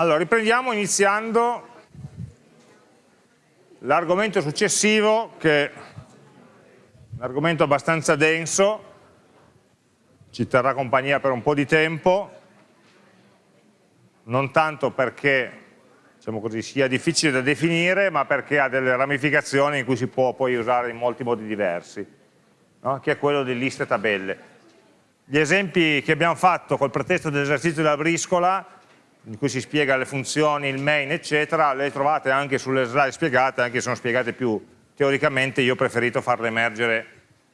Allora, riprendiamo iniziando l'argomento successivo, che è un argomento abbastanza denso, ci terrà compagnia per un po' di tempo, non tanto perché diciamo così, sia difficile da definire, ma perché ha delle ramificazioni in cui si può poi usare in molti modi diversi, no? che è quello di liste tabelle. Gli esempi che abbiamo fatto col pretesto dell'esercizio della briscola in cui si spiega le funzioni, il main, eccetera, le trovate anche sulle slide spiegate, anche se sono spiegate più teoricamente, io ho preferito farle emergere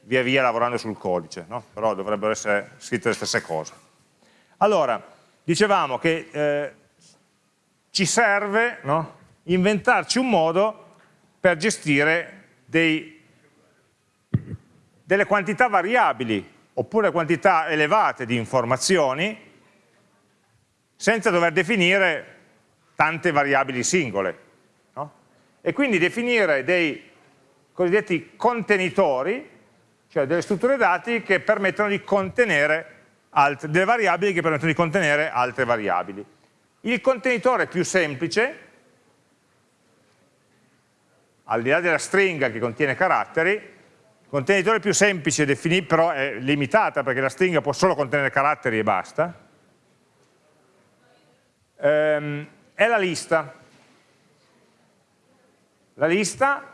via via lavorando sul codice, no? però dovrebbero essere scritte le stesse cose. Allora, dicevamo che eh, ci serve no? inventarci un modo per gestire dei, delle quantità variabili oppure quantità elevate di informazioni senza dover definire tante variabili singole. No? E quindi definire dei cosiddetti contenitori, cioè delle strutture dati che permettono di contenere altre, delle variabili che permettono di contenere altre variabili. Il contenitore più semplice, al di là della stringa che contiene caratteri, il contenitore più semplice però è limitata perché la stringa può solo contenere caratteri e basta, ehm, è la lista. La lista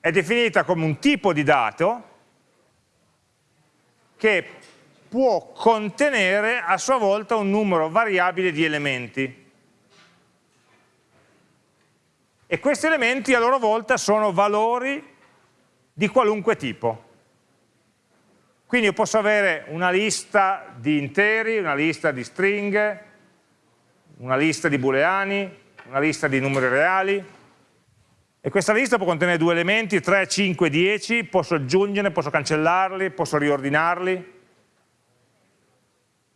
è definita come un tipo di dato che può contenere a sua volta un numero variabile di elementi. E questi elementi a loro volta sono valori di qualunque tipo. Quindi io posso avere una lista di interi, una lista di stringhe, una lista di booleani, una lista di numeri reali. E questa lista può contenere due elementi, 3, 5, 10, posso aggiungerli, posso cancellarli, posso riordinarli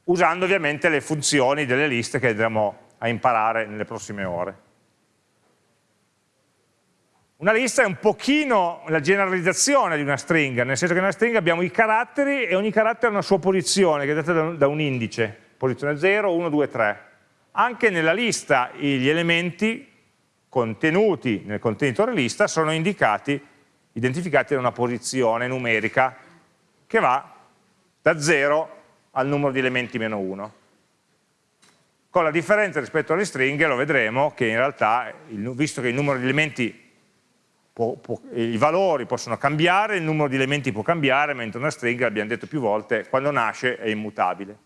usando ovviamente le funzioni delle liste che andremo a imparare nelle prossime ore. Una lista è un pochino la generalizzazione di una stringa, nel senso che nella stringa abbiamo i caratteri e ogni carattere ha una sua posizione che è data da un indice, posizione 0, 1, 2, 3 anche nella lista gli elementi contenuti nel contenitore lista sono indicati, identificati da una posizione numerica che va da 0 al numero di elementi meno 1. Con la differenza rispetto alle stringhe lo vedremo che in realtà, visto che il numero di elementi Può, può, i valori possono cambiare, il numero di elementi può cambiare, mentre una stringa, abbiamo detto più volte, quando nasce è immutabile.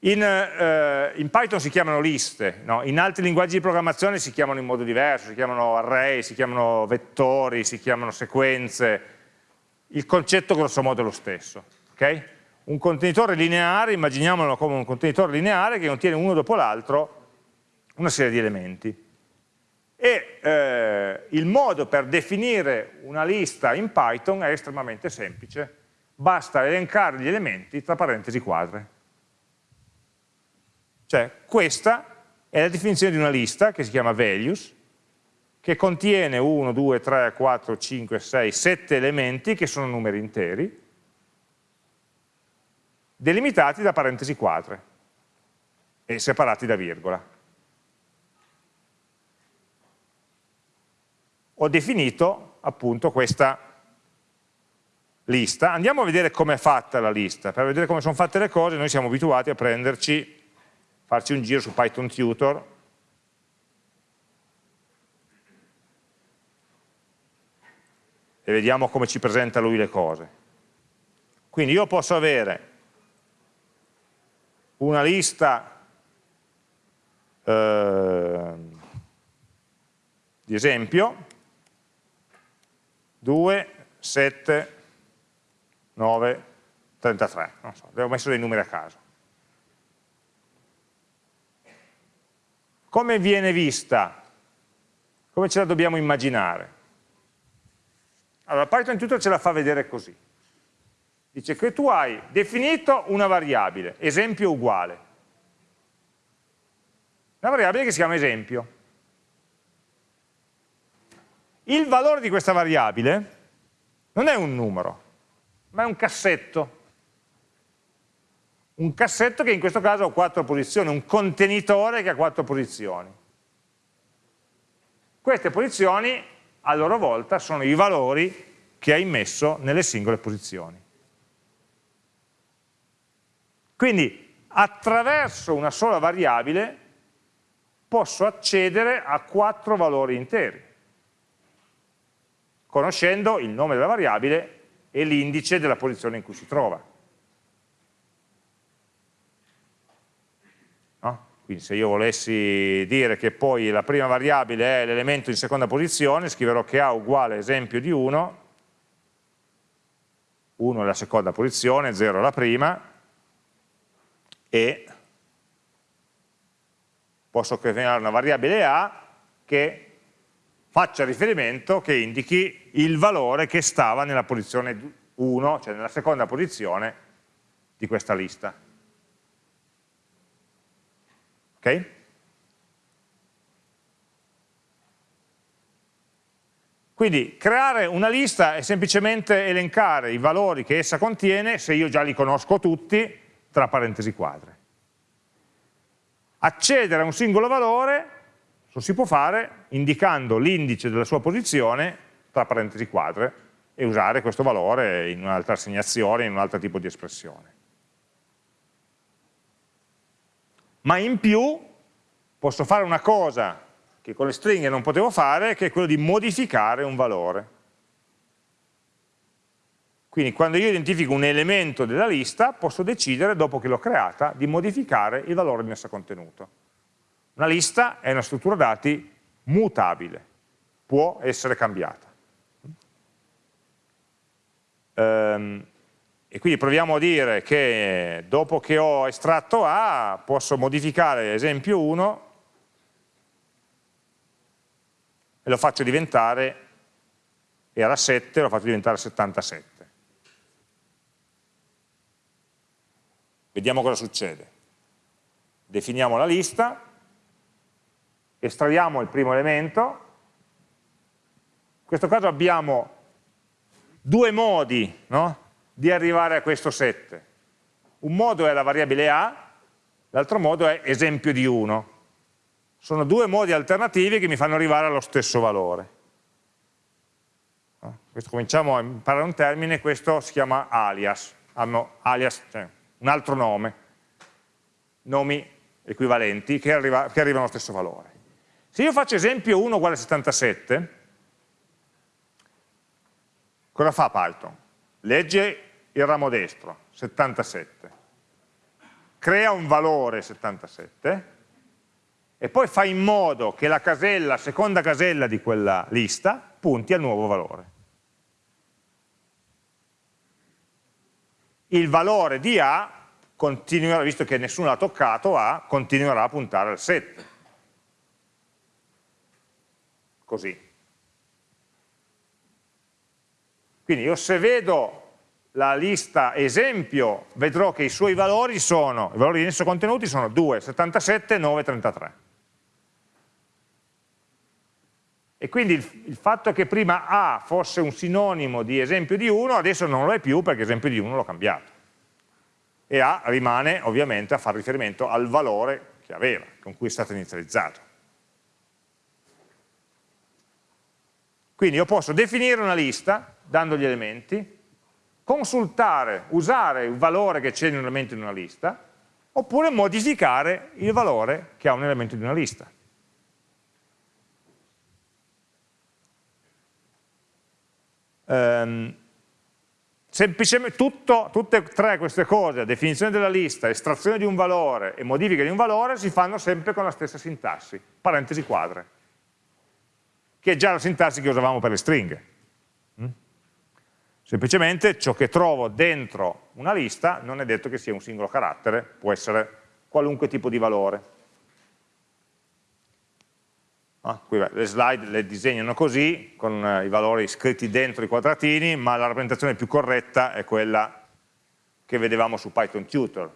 In, eh, in, Python si chiamano liste, no? in altri linguaggi di programmazione si chiamano in modo diverso, si chiamano array, si chiamano vettori, si chiamano sequenze, il concetto grosso modo è lo stesso. Okay? Un contenitore lineare, immaginiamolo come un contenitore lineare che contiene uno dopo l'altro una serie di elementi. E eh, il modo per definire una lista in Python è estremamente semplice, basta elencare gli elementi tra parentesi quadre. Cioè questa è la definizione di una lista che si chiama values, che contiene 1, 2, 3, 4, 5, 6, 7 elementi che sono numeri interi, delimitati da parentesi quadre e separati da virgola. Ho definito appunto questa lista. Andiamo a vedere come è fatta la lista. Per vedere come sono fatte le cose noi siamo abituati a prenderci farci un giro su Python Tutor e vediamo come ci presenta lui le cose. Quindi io posso avere una lista eh, di esempio 2, 7, 9, 33, non so, avevo messo dei numeri a caso. Come viene vista? Come ce la dobbiamo immaginare? Allora, Python Tutor ce la fa vedere così. Dice che tu hai definito una variabile, esempio uguale. Una variabile che si chiama esempio. Il valore di questa variabile non è un numero, ma è un cassetto. Un cassetto che in questo caso ha quattro posizioni, un contenitore che ha quattro posizioni. Queste posizioni a loro volta sono i valori che hai messo nelle singole posizioni. Quindi attraverso una sola variabile posso accedere a quattro valori interi, conoscendo il nome della variabile e l'indice della posizione in cui si trova. No? Quindi se io volessi dire che poi la prima variabile è l'elemento in seconda posizione, scriverò che A uguale esempio di 1, 1 è la seconda posizione, 0 è la prima, e posso creare una variabile A che faccia riferimento, che indichi il valore che stava nella posizione 1, cioè nella seconda posizione di questa lista. Ok? Quindi creare una lista è semplicemente elencare i valori che essa contiene, se io già li conosco tutti, tra parentesi quadre. Accedere a un singolo valore lo si può fare indicando l'indice della sua posizione tra parentesi quadre e usare questo valore in un'altra assegnazione, in un altro tipo di espressione. Ma in più posso fare una cosa che con le stringhe non potevo fare, che è quello di modificare un valore. Quindi quando io identifico un elemento della lista, posso decidere, dopo che l'ho creata, di modificare il valore in essa contenuto. Una lista è una struttura dati mutabile, può essere cambiata. Ehm, e quindi proviamo a dire che dopo che ho estratto A, posso modificare esempio 1 e lo faccio diventare, era 7, lo faccio diventare 77. Vediamo cosa succede. Definiamo la lista, estraiamo il primo elemento, in questo caso abbiamo due modi no, di arrivare a questo 7. Un modo è la variabile A, l'altro modo è esempio di 1. Sono due modi alternativi che mi fanno arrivare allo stesso valore. Questo, cominciamo a imparare un termine, questo si chiama alias, hanno alias, cioè un altro nome, nomi equivalenti che, arriva, che arrivano allo stesso valore. Se io faccio esempio 1 uguale a 77, cosa fa Python? Legge il ramo destro, 77, crea un valore 77 e poi fa in modo che la casella, seconda casella di quella lista punti al nuovo valore. il valore di A continuerà, visto che nessuno l'ha toccato, A continuerà a puntare al 7. Così. Quindi io se vedo la lista esempio, vedrò che i suoi valori sono, i valori in esso contenuti sono 2, 77, 9, 33. E quindi il, il, fatto che prima A fosse un sinonimo di esempio di 1, adesso non lo è più perché esempio di 1 l'ho cambiato. E A rimane ovviamente a fare riferimento al valore che aveva, con cui è stato inizializzato. Quindi io posso definire una lista dando gli elementi, consultare, usare il valore che c'è in un elemento in una lista, oppure modificare il valore che ha un elemento di una lista. ehm, semplicemente tutto, tutte e tre queste cose, definizione della lista, estrazione di un valore e modifica di un valore, si fanno sempre con la stessa sintassi, parentesi quadre, che è già la sintassi che usavamo per le stringhe. Semplicemente ciò che trovo dentro una lista non è detto che sia un singolo carattere, può essere qualunque tipo di valore. Ah, qui le slide le disegnano così, con eh, i valori scritti dentro i quadratini, ma la rappresentazione più corretta è quella che vedevamo su Python Tutor,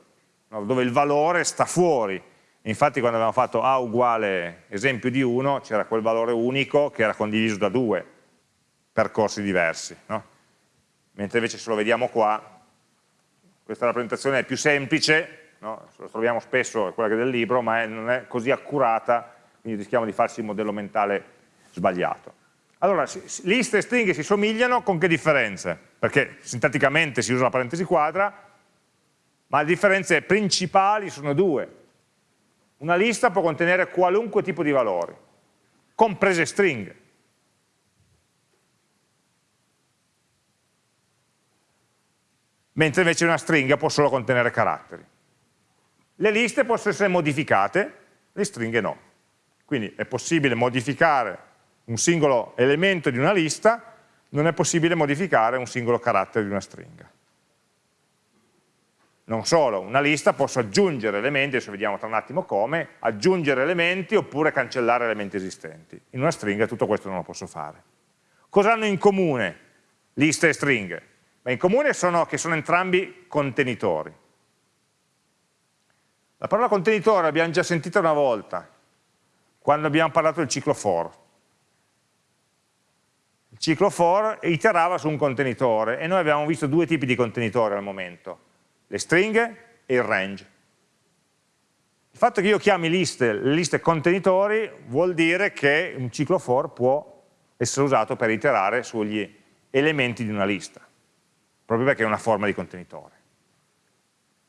no? dove il valore sta fuori. Infatti quando abbiamo fatto A uguale esempio di 1, c'era quel valore unico che era condiviso da due percorsi diversi. No? Mentre invece se lo vediamo qua, questa rappresentazione è più semplice, no? lo troviamo spesso, è quella del libro, ma è, non è così accurata, quindi rischiamo di farsi il modello mentale sbagliato. Allora, liste e stringhe si somigliano con che differenze? Perché sintatticamente si usa la parentesi quadra, ma le differenze principali sono due. Una lista può contenere qualunque tipo di valori, comprese stringhe. Mentre invece una stringa può solo contenere caratteri. Le liste possono essere modificate, le stringhe no. Quindi è possibile modificare un singolo elemento di una lista, non è possibile modificare un singolo carattere di una stringa. Non solo, una lista posso aggiungere elementi, adesso vediamo tra un attimo come, aggiungere elementi oppure cancellare elementi esistenti. In una stringa tutto questo non lo posso fare. Cosa hanno in comune liste e stringhe? Beh, in comune sono che sono entrambi contenitori. La parola contenitore l'abbiamo già sentita una volta, quando abbiamo parlato del ciclo for ciclo for iterava su un contenitore e noi abbiamo visto due tipi di contenitore al momento, le stringhe e il range. Il fatto che io chiami liste, liste contenitori vuol dire che un ciclo for può essere usato per iterare sugli elementi di una lista, proprio perché è una forma di contenitore.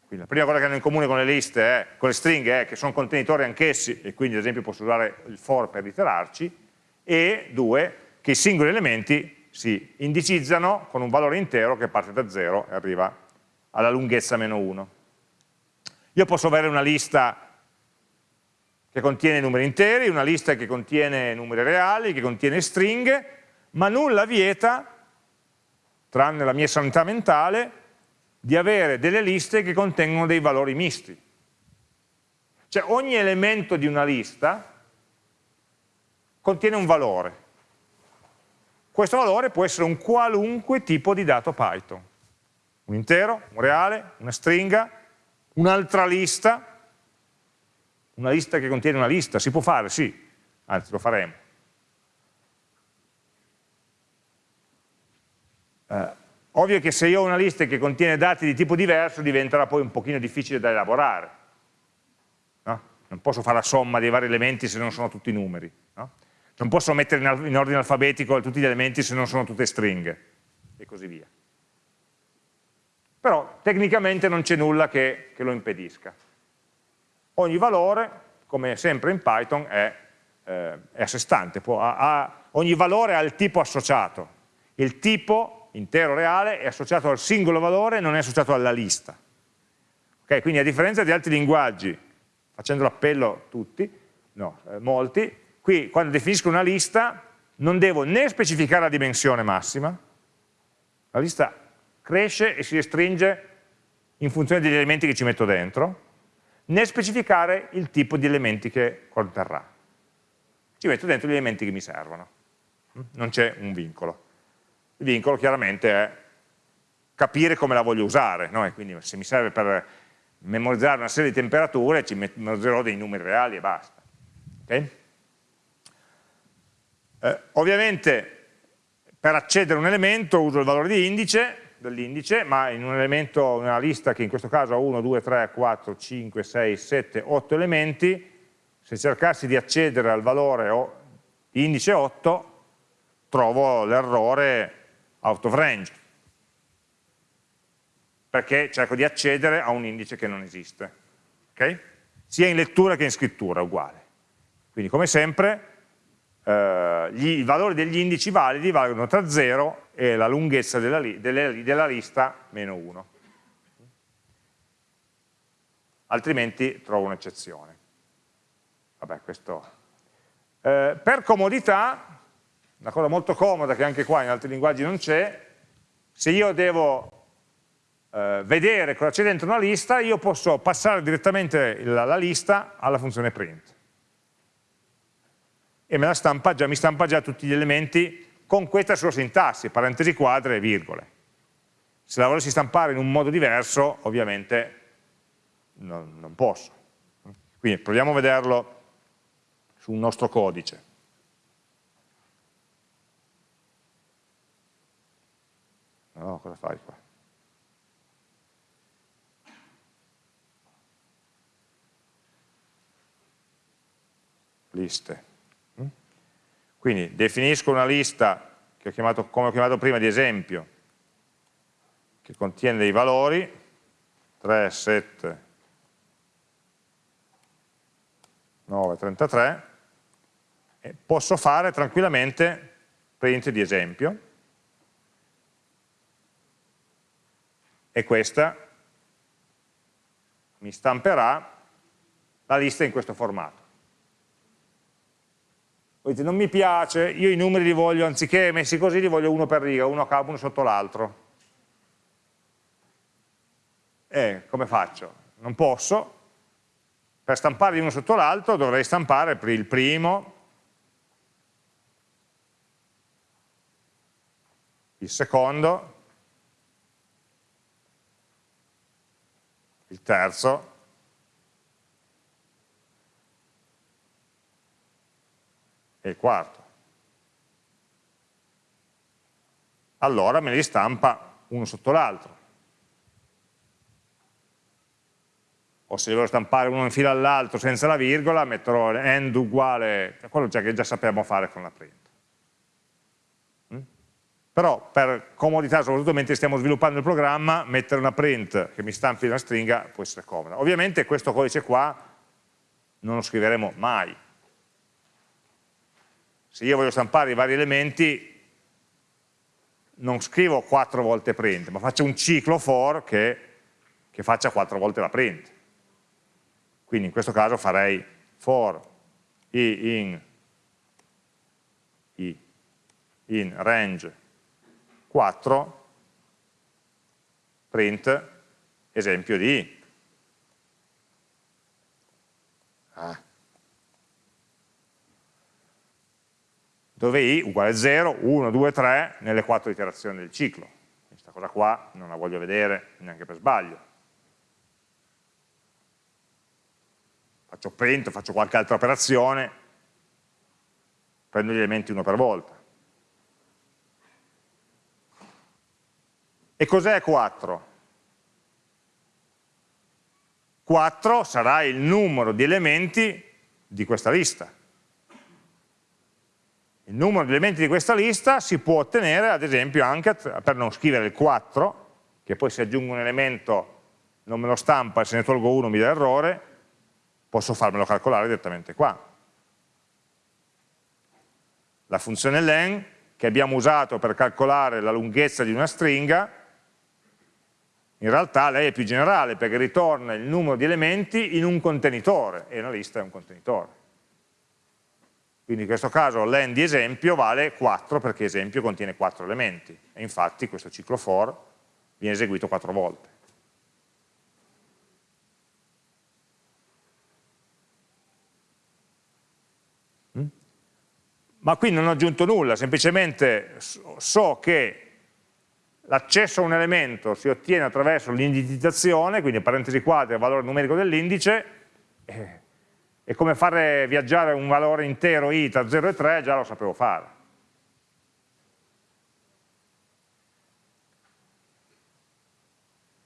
Quindi la prima cosa che hanno in comune con le liste, è, con le stringhe, è che sono contenitori anch'essi e quindi ad esempio posso usare il for per iterarci, e due, che i singoli elementi si indicizzano con un valore intero che parte da 0 e arriva alla lunghezza meno 1. Io posso avere una lista che contiene numeri interi, una lista che contiene numeri reali, che contiene stringhe, ma nulla vieta, tranne la mia sanità mentale, di avere delle liste che contengono dei valori misti. Cioè ogni elemento di una lista contiene un valore. Questo valore può essere un qualunque tipo di dato Python. Un intero, un reale, una stringa, un'altra lista, una lista che contiene una lista, si può fare, sì, anzi lo faremo. Eh, ovvio che se io ho una lista che contiene dati di tipo diverso diventerà poi un pochino difficile da elaborare. No? Non posso fare la somma dei vari elementi se non sono tutti numeri. No? non posso mettere in ordine alfabetico tutti gli elementi se non sono tutte stringhe e così via. Però tecnicamente non c'è nulla che, che, lo impedisca. Ogni valore, come sempre in Python, è, eh, è a sé stante, può, ha, ha, ogni valore ha il tipo associato. Il tipo intero reale è associato al singolo valore, non è associato alla lista. Okay, quindi a differenza di altri linguaggi, facendo l'appello tutti, no, eh, molti, Qui quando definisco una lista non devo né specificare la dimensione massima, la lista cresce e si restringe in funzione degli elementi che ci metto dentro, né specificare il tipo di elementi che conterrà. Ci metto dentro gli elementi che mi servono, non c'è un vincolo. Il vincolo chiaramente è capire come la voglio usare, no? quindi se mi serve per memorizzare una serie di temperature ci memorizzerò dei numeri reali e basta. Okay? Eh, ovviamente per accedere a un elemento uso il valore di indice, dell'indice, ma in un elemento, in una lista che in questo caso ha 1, 2, 3, 4, 5, 6, 7, 8 elementi, se cercassi di accedere al valore di indice 8, trovo l'errore out of range, perché cerco di accedere a un indice che non esiste. Okay? Sia in lettura che in scrittura, uguale. Quindi come sempre eh, gli, i valori degli indici validi valgono tra 0 e la lunghezza della, li, delle, della lista meno 1. Altrimenti trovo un'eccezione. Vabbè, questo... Eh, per comodità, una cosa molto comoda che anche qua in altri linguaggi non c'è, se io devo eh, vedere cosa c'è dentro una lista, io posso passare direttamente la, la lista alla funzione print e me la stampa già, mi stampa già tutti gli elementi con questa sua sintassi, parentesi quadre e virgole. Se la volessi stampare in un modo diverso, ovviamente non, non posso. Quindi proviamo a vederlo sul nostro codice. no, cosa fai qua? Liste. Mm? Quindi definisco una lista, che ho chiamato, come ho chiamato prima, di esempio, che contiene dei valori, 3, 7, 9, 33, e posso fare tranquillamente print di esempio, e questa mi stamperà la lista in questo formato. Voi dite, non mi piace, io i numeri li voglio, anziché messi così, li voglio uno per riga, uno a capo, uno sotto l'altro. E come faccio? Non posso. Per stampare uno sotto l'altro dovrei stampare il primo, il secondo, il terzo, e il quarto. Allora me li stampa uno sotto l'altro. O se voglio stampare uno in fila all'altro senza la virgola, metterò end uguale, quello che già sappiamo fare con la print. Però per comodità, soprattutto mentre stiamo sviluppando il programma, mettere una print che mi stampi una stringa può essere comoda. Ovviamente questo codice qua non lo scriveremo mai, se io voglio stampare i vari elementi non scrivo quattro volte print, ma faccio un ciclo for che, che faccia quattro volte la print. Quindi in questo caso farei for i in, i in range 4 print esempio di. Ah. dove i uguale 0, 1, 2, 3 nelle quattro iterazioni del ciclo. Questa cosa qua non la voglio vedere neanche per sbaglio. Faccio print, faccio qualche altra operazione, prendo gli elementi uno per volta. E cos'è 4? 4 sarà il numero di elementi di questa lista il numero di elementi di questa lista si può ottenere ad esempio anche per non scrivere il 4, che poi se aggiungo un elemento non me lo stampa e se ne tolgo uno mi dà errore, posso farmelo calcolare direttamente qua. La funzione len che abbiamo usato per calcolare la lunghezza di una stringa, in realtà lei è più generale perché ritorna il numero di elementi in un contenitore e una lista è un contenitore. Quindi in questo caso len di esempio vale 4 perché esempio contiene 4 elementi e infatti questo ciclo for viene eseguito 4 volte. Mm? Ma qui non ho aggiunto nulla, semplicemente so che l'accesso a un elemento si ottiene attraverso l'indicizzazione, quindi parentesi quadre, valore numerico dell'indice, eh, e come fare viaggiare un valore intero i tra 0 e 3 già lo sapevo fare.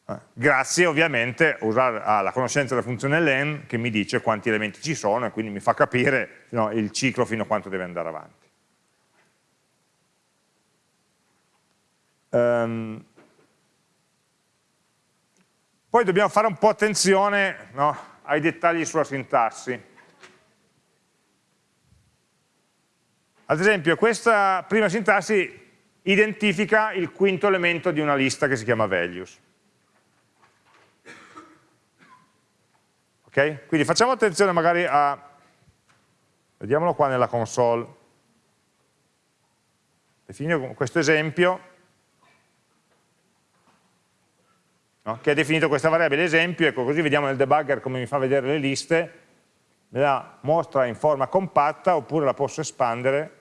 Eh, grazie ovviamente alla conoscenza della funzione len che mi dice quanti elementi ci sono e quindi mi fa capire no, il ciclo fino a quanto deve andare avanti. Um, poi dobbiamo fare un po' attenzione no, ai dettagli sulla sintassi. Ad esempio, questa prima sintassi identifica il quinto elemento di una lista che si chiama values. Ok? Quindi facciamo attenzione magari a, vediamolo qua nella console, definire questo esempio, no? che ha definito questa variabile esempio, ecco così vediamo nel debugger come mi fa vedere le liste, me la mostra in forma compatta oppure la posso espandere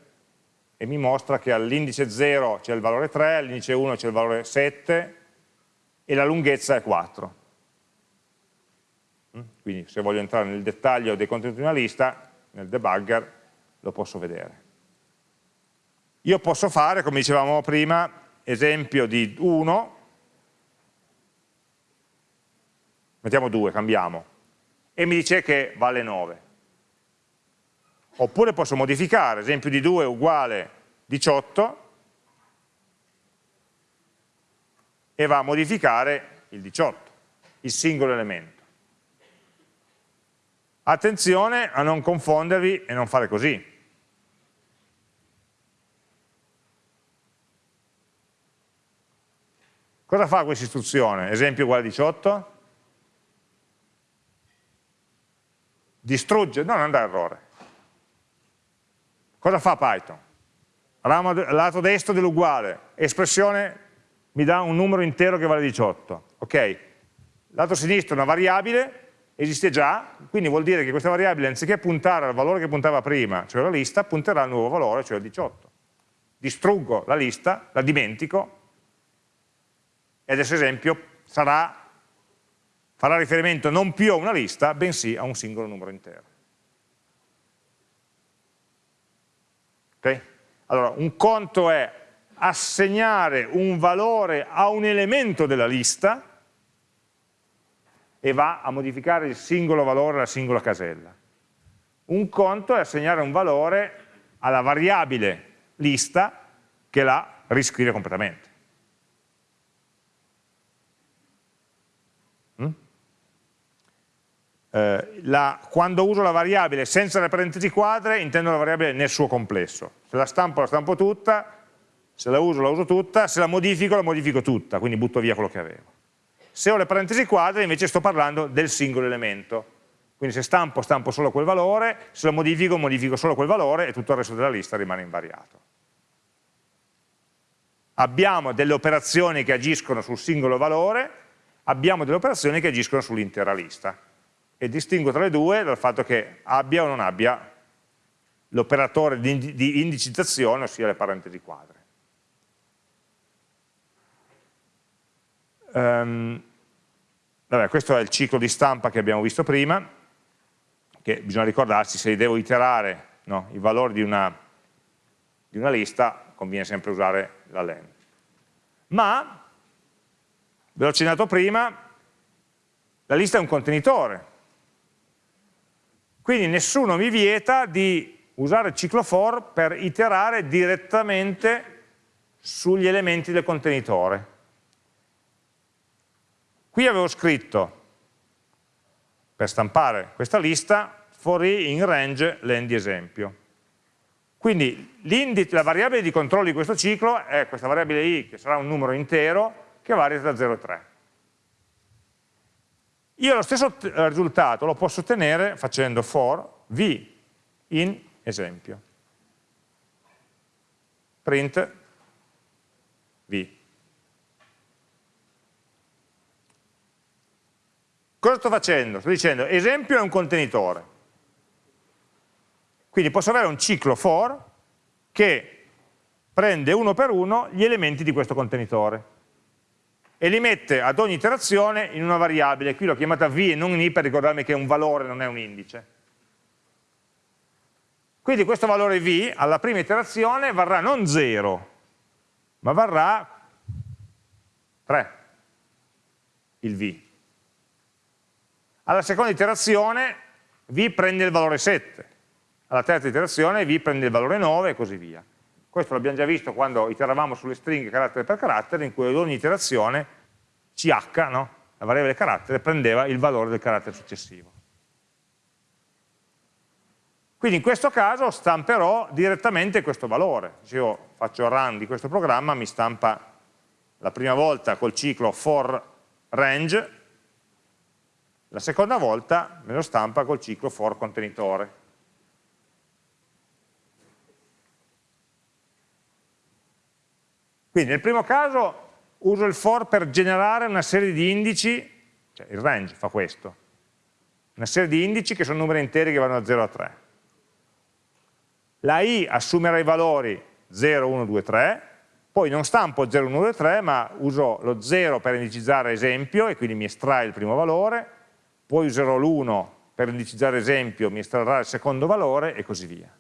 e mi mostra che all'indice 0 c'è il valore 3, all'indice 1 c'è il valore 7 e la lunghezza è 4. Mm? Quindi se voglio entrare nel dettaglio dei contenuti di una lista, nel debugger lo posso vedere. Io posso fare, come dicevamo prima, esempio di 1 mettiamo 2, cambiamo, e mi dice che vale 9. Oppure posso modificare, esempio di 2 uguale 18, e va a modificare il 18, il singolo elemento. Attenzione a non confondervi e non fare così. Cosa fa questa istruzione? Esempio uguale 18? Distrugge? No, non dà errore. Cosa fa Python? Ramo lato destro dell'uguale, espressione mi dà un numero intero che vale 18. Ok, lato sinistro una variabile, esiste già, quindi vuol dire che questa variabile anziché puntare al valore che puntava prima, cioè la lista, punterà al nuovo valore, cioè il 18. Distruggo la lista, la dimentico, e adesso esempio sarà, farà riferimento non più a una lista, bensì a un singolo numero intero. Okay? Allora, un conto è assegnare un valore a un elemento della lista e va a modificare il singolo valore alla singola casella. Un conto è assegnare un valore alla variabile lista che la riscrive completamente. Eh, la, quando uso la variabile senza le parentesi quadre intendo la variabile nel suo complesso. Se la stampo la stampo tutta, se la uso la uso tutta, se la modifico la modifico tutta, quindi butto via quello che avevo. Se ho le parentesi quadre invece sto parlando del singolo elemento. Quindi se stampo, stampo solo quel valore, se lo modifico, modifico solo quel valore e tutto il resto della lista rimane invariato. Abbiamo delle operazioni che agiscono sul singolo valore, abbiamo delle operazioni che agiscono sull'intera lista e distingo tra le due dal fatto che abbia o non abbia l'operatore di, di indicizzazione, ossia le parentesi quadre. Um, vabbè, questo è il ciclo di stampa che abbiamo visto prima, che bisogna ricordarsi se devo iterare no, i valori di una, di una lista, conviene sempre usare la len. Ma, ve l'ho accennato prima, la lista è un contenitore, quindi nessuno mi vieta di usare il ciclo for per iterare direttamente sugli elementi del contenitore. Qui avevo scritto, per stampare questa lista, for i in range len di esempio. Quindi la variabile di controllo di questo ciclo è questa variabile i, che sarà un numero intero, che varia da 0 a 3. Io lo stesso risultato lo posso ottenere facendo for v in esempio. Print v. Cosa sto facendo? Sto dicendo esempio è un contenitore. Quindi posso avere un ciclo for che prende uno per uno gli elementi di questo contenitore e li mette ad ogni iterazione in una variabile, qui l'ho chiamata v e non i per ricordarmi che è un valore, non è un indice. Quindi questo valore v alla prima iterazione varrà non 0, ma varrà 3, il v. Alla seconda iterazione v prende il valore 7, alla terza iterazione v prende il valore 9 e così via. Questo l'abbiamo già visto quando iteravamo sulle stringhe carattere per carattere, in cui ad ogni iterazione ch, no? la variabile carattere, prendeva il valore del carattere successivo. Quindi in questo caso stamperò direttamente questo valore. Se io faccio run di questo programma, mi stampa la prima volta col ciclo for range, la seconda volta me lo stampa col ciclo for contenitore. Quindi nel primo caso uso il for per generare una serie di indici, cioè il range fa questo, una serie di indici che sono numeri interi che vanno da 0 a 3. La i assumerà i valori 0, 1, 2, 3, poi non stampo 0, 1, 2, 3, ma uso lo 0 per indicizzare esempio e quindi mi estrae il primo valore, poi userò l'1 per indicizzare esempio, mi estrarrà il secondo valore e così via.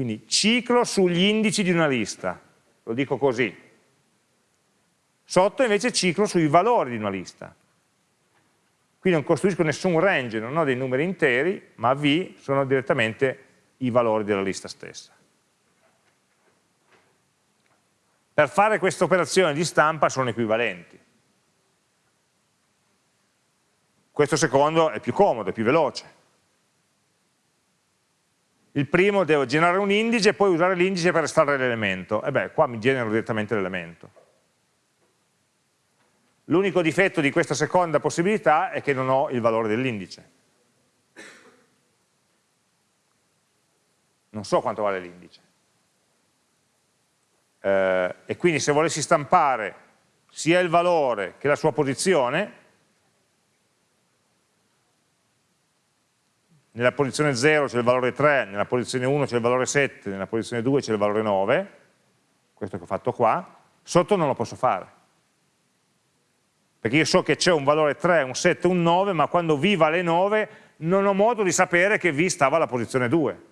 Quindi ciclo sugli indici di una lista, lo dico così. Sotto invece ciclo sui valori di una lista. Qui non costruisco nessun range, non ho dei numeri interi, ma V sono direttamente i valori della lista stessa. Per fare questa operazione di stampa sono equivalenti. Questo secondo è più comodo, è più veloce. Il primo devo generare un indice e poi usare l'indice per estrarre l'elemento. E beh, qua mi genero direttamente l'elemento. L'unico difetto di questa seconda possibilità è che non ho il valore dell'indice. Non so quanto vale l'indice. Eh, e quindi se volessi stampare sia il valore che la sua posizione, nella posizione 0 c'è il valore 3, nella posizione 1 c'è il valore 7, nella posizione 2 c'è il valore 9, questo che ho fatto qua, sotto non lo posso fare perché io so che c'è un valore 3, un 7, un 9, ma quando V vale 9 non ho modo di sapere che V stava alla posizione 2.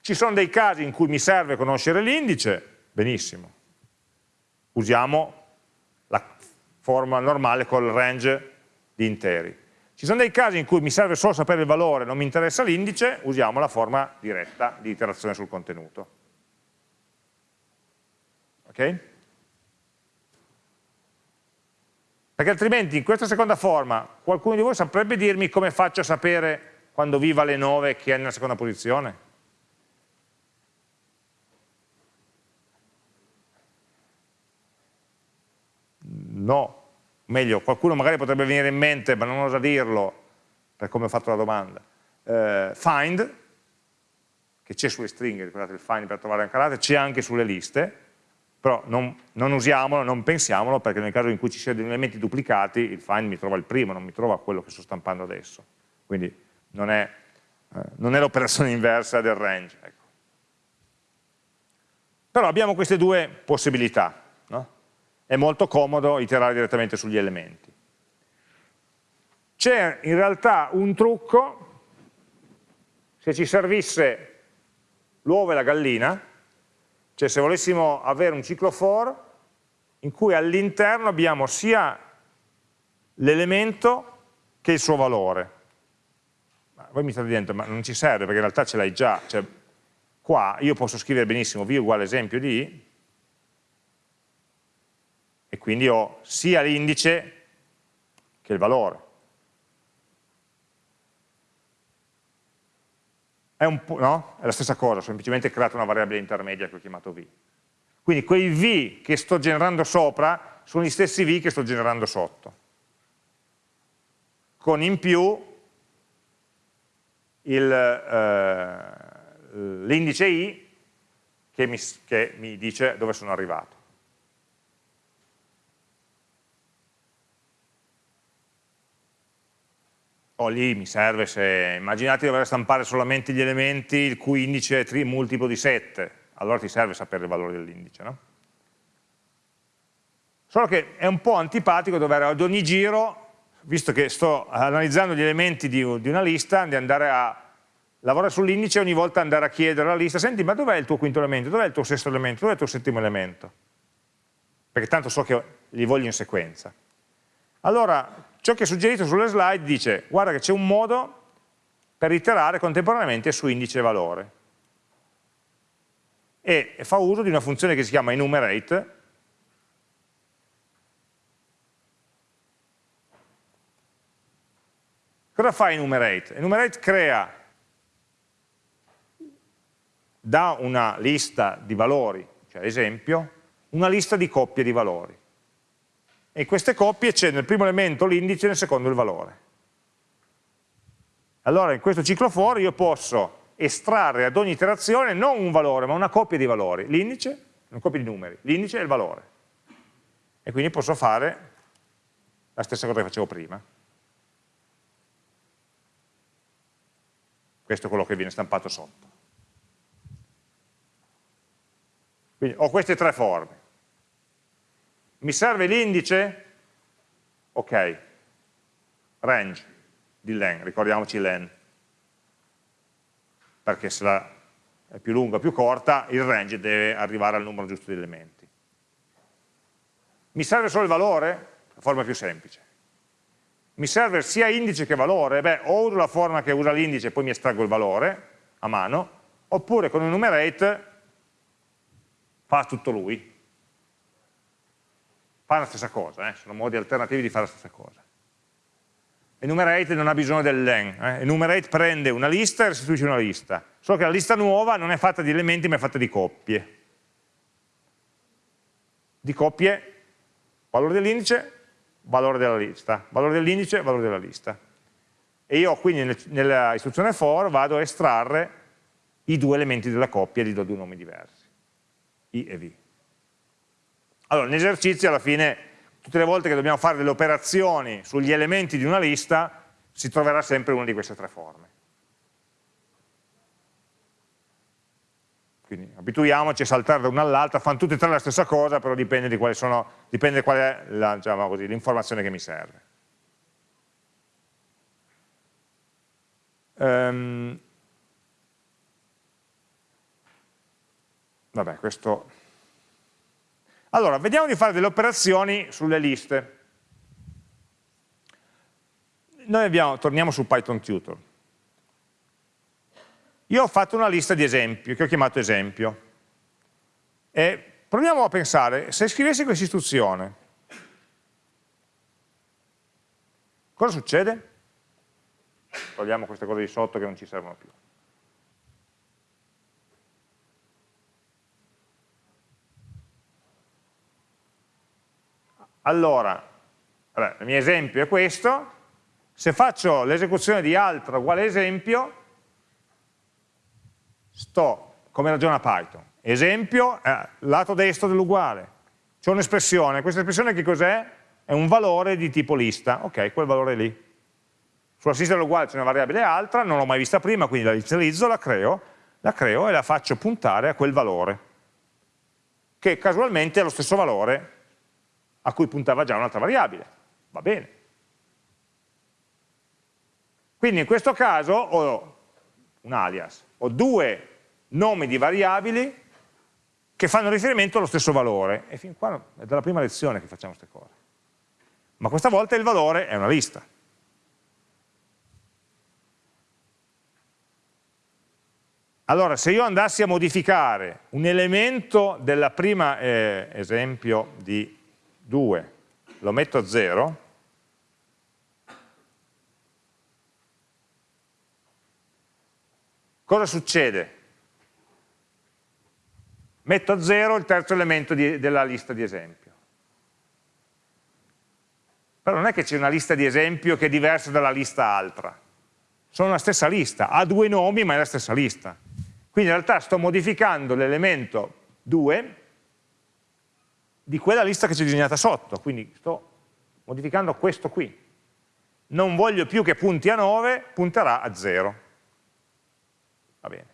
Ci sono dei casi in cui mi serve conoscere l'indice, benissimo. Usiamo la forma normale col range di interi. Ci sono dei casi in cui mi serve solo sapere il valore, non mi interessa l'indice, usiamo la forma diretta di iterazione sul contenuto. Ok? Perché altrimenti in questa seconda forma qualcuno di voi saprebbe dirmi come faccio a sapere quando viva le 9 che è nella seconda posizione? No, meglio, qualcuno magari potrebbe venire in mente, ma non osa dirlo, per come ho fatto la domanda, eh, find, che c'è sulle stringhe, ricordate il find per trovare un carattere, c'è anche sulle liste, però non, non, usiamolo, non pensiamolo, perché nel caso in cui ci siano elementi duplicati, il find mi trova il primo, non mi trova quello che sto stampando adesso. Quindi non è, eh, è l'operazione inversa del range. Ecco. Però abbiamo queste due possibilità. No? È molto comodo iterare direttamente sugli elementi. C'è in realtà un trucco, se ci servisse l'uovo e la gallina, cioè se volessimo avere un ciclo for in cui all'interno abbiamo sia l'elemento che il suo valore. Ma voi mi state dicendo, ma non ci serve perché in realtà ce l'hai già, cioè, qua io posso scrivere benissimo v uguale esempio di e quindi ho sia l'indice che il valore. È, no? è, la stessa cosa, ho semplicemente creato una variabile intermedia che ho chiamato v. Quindi quei v che sto generando sopra sono gli stessi v che sto generando sotto. Con in più eh, l'indice i che mi, che mi dice dove sono arrivato. O lì mi serve se, immaginate di dover stampare solamente gli elementi il cui indice è multiplo di 7, allora ti serve sapere il valore dell'indice, no? Solo che è un po' antipatico dover ad ogni giro, visto che sto analizzando gli elementi di, di una lista, di andare a lavorare sull'indice e ogni volta andare a chiedere alla lista, senti ma dov'è il tuo quinto elemento, dov'è il tuo sesto elemento, dov'è il tuo settimo elemento? Perché tanto so che li voglio in sequenza. Allora, ciò che è suggerito sulle slide dice, guarda che c'è un modo per iterare contemporaneamente su indice e valore. E fa uso di una funzione che si chiama enumerate, Cosa fa enumerate? Enumerate crea da una lista di valori, cioè esempio, una lista di coppie di valori e queste coppie c'è nel primo elemento l'indice nel secondo il valore. Allora in questo ciclo for io posso estrarre ad ogni iterazione non un valore ma una coppia di valori, l'indice, una coppia di numeri, l'indice e il valore. E quindi posso fare la stessa cosa che facevo prima. Questo è quello che viene stampato sotto. Quindi ho queste tre forme. Mi serve l'indice? Ok, range di len, ricordiamoci len, perché se la è più lunga o più corta, il range deve arrivare al numero giusto di elementi. Mi serve solo il valore? La forma più semplice. Mi serve sia indice che valore? Beh, o uso la forma che usa l'indice e poi mi estraggo il valore a mano, oppure con enumerate fa tutto lui. Fa la stessa cosa, eh? sono modi alternativi di fare la stessa cosa. Enumerate non ha bisogno del len, eh? enumerate prende una lista e restituisce una lista, solo che la lista nuova non è fatta di elementi ma è fatta di coppie. Di coppie, valore dell'indice, valore della lista, valore dell'indice, valore della lista. E io quindi nella istruzione for vado a estrarre i due elementi della coppia e gli do due nomi diversi, i e v. Allora, nell'esercizio alla fine, tutte le volte che dobbiamo fare delle operazioni sugli elementi di una lista, si troverà sempre una di queste tre forme. Quindi abituiamoci a saltare da una all'altra, fanno tutte e tre la stessa cosa, però dipende, di sono, dipende qual è diciamo l'informazione che mi serve. Um, vabbè, questo... Allora, vediamo di fare delle operazioni sulle liste. Noi abbiamo, torniamo su Python Tutor. Io ho fatto una lista di esempi, che ho chiamato esempio. E proviamo a pensare, se scrivessi questa istruzione, cosa succede? Togliamo queste cose di sotto che non ci servono più. Allora, vabbè, il mio esempio è questo, se faccio l'esecuzione di altro uguale esempio, sto, come ragiona Python, esempio, eh, lato destro dell'uguale, c'è un'espressione, questa espressione che cos'è? È un valore di tipo lista, ok, quel valore lì. Sulla sinistra dell'uguale c'è una variabile altra, non l'ho mai vista prima, quindi la inizializzo, la creo, la creo e la faccio puntare a quel valore, che casualmente è lo stesso valore a cui puntava già un'altra variabile. Va bene. Quindi in questo caso ho un alias, ho due nomi di variabili che fanno riferimento allo stesso valore. E fin qua è dalla prima lezione che facciamo queste cose. Ma questa volta il valore è una lista. Allora, se io andassi a modificare un elemento della prima eh, esempio di 2, lo metto a 0, Cosa succede? Metto a zero il terzo elemento di, della lista di esempio. Però non è che c'è una lista di esempio che è diversa dalla lista altra. Sono la stessa lista, ha due nomi ma è la stessa lista. Quindi in realtà sto modificando l'elemento 2 di quella lista che c'è disegnata sotto, quindi sto modificando questo qui. Non voglio più che punti a 9, punterà a 0 va bene.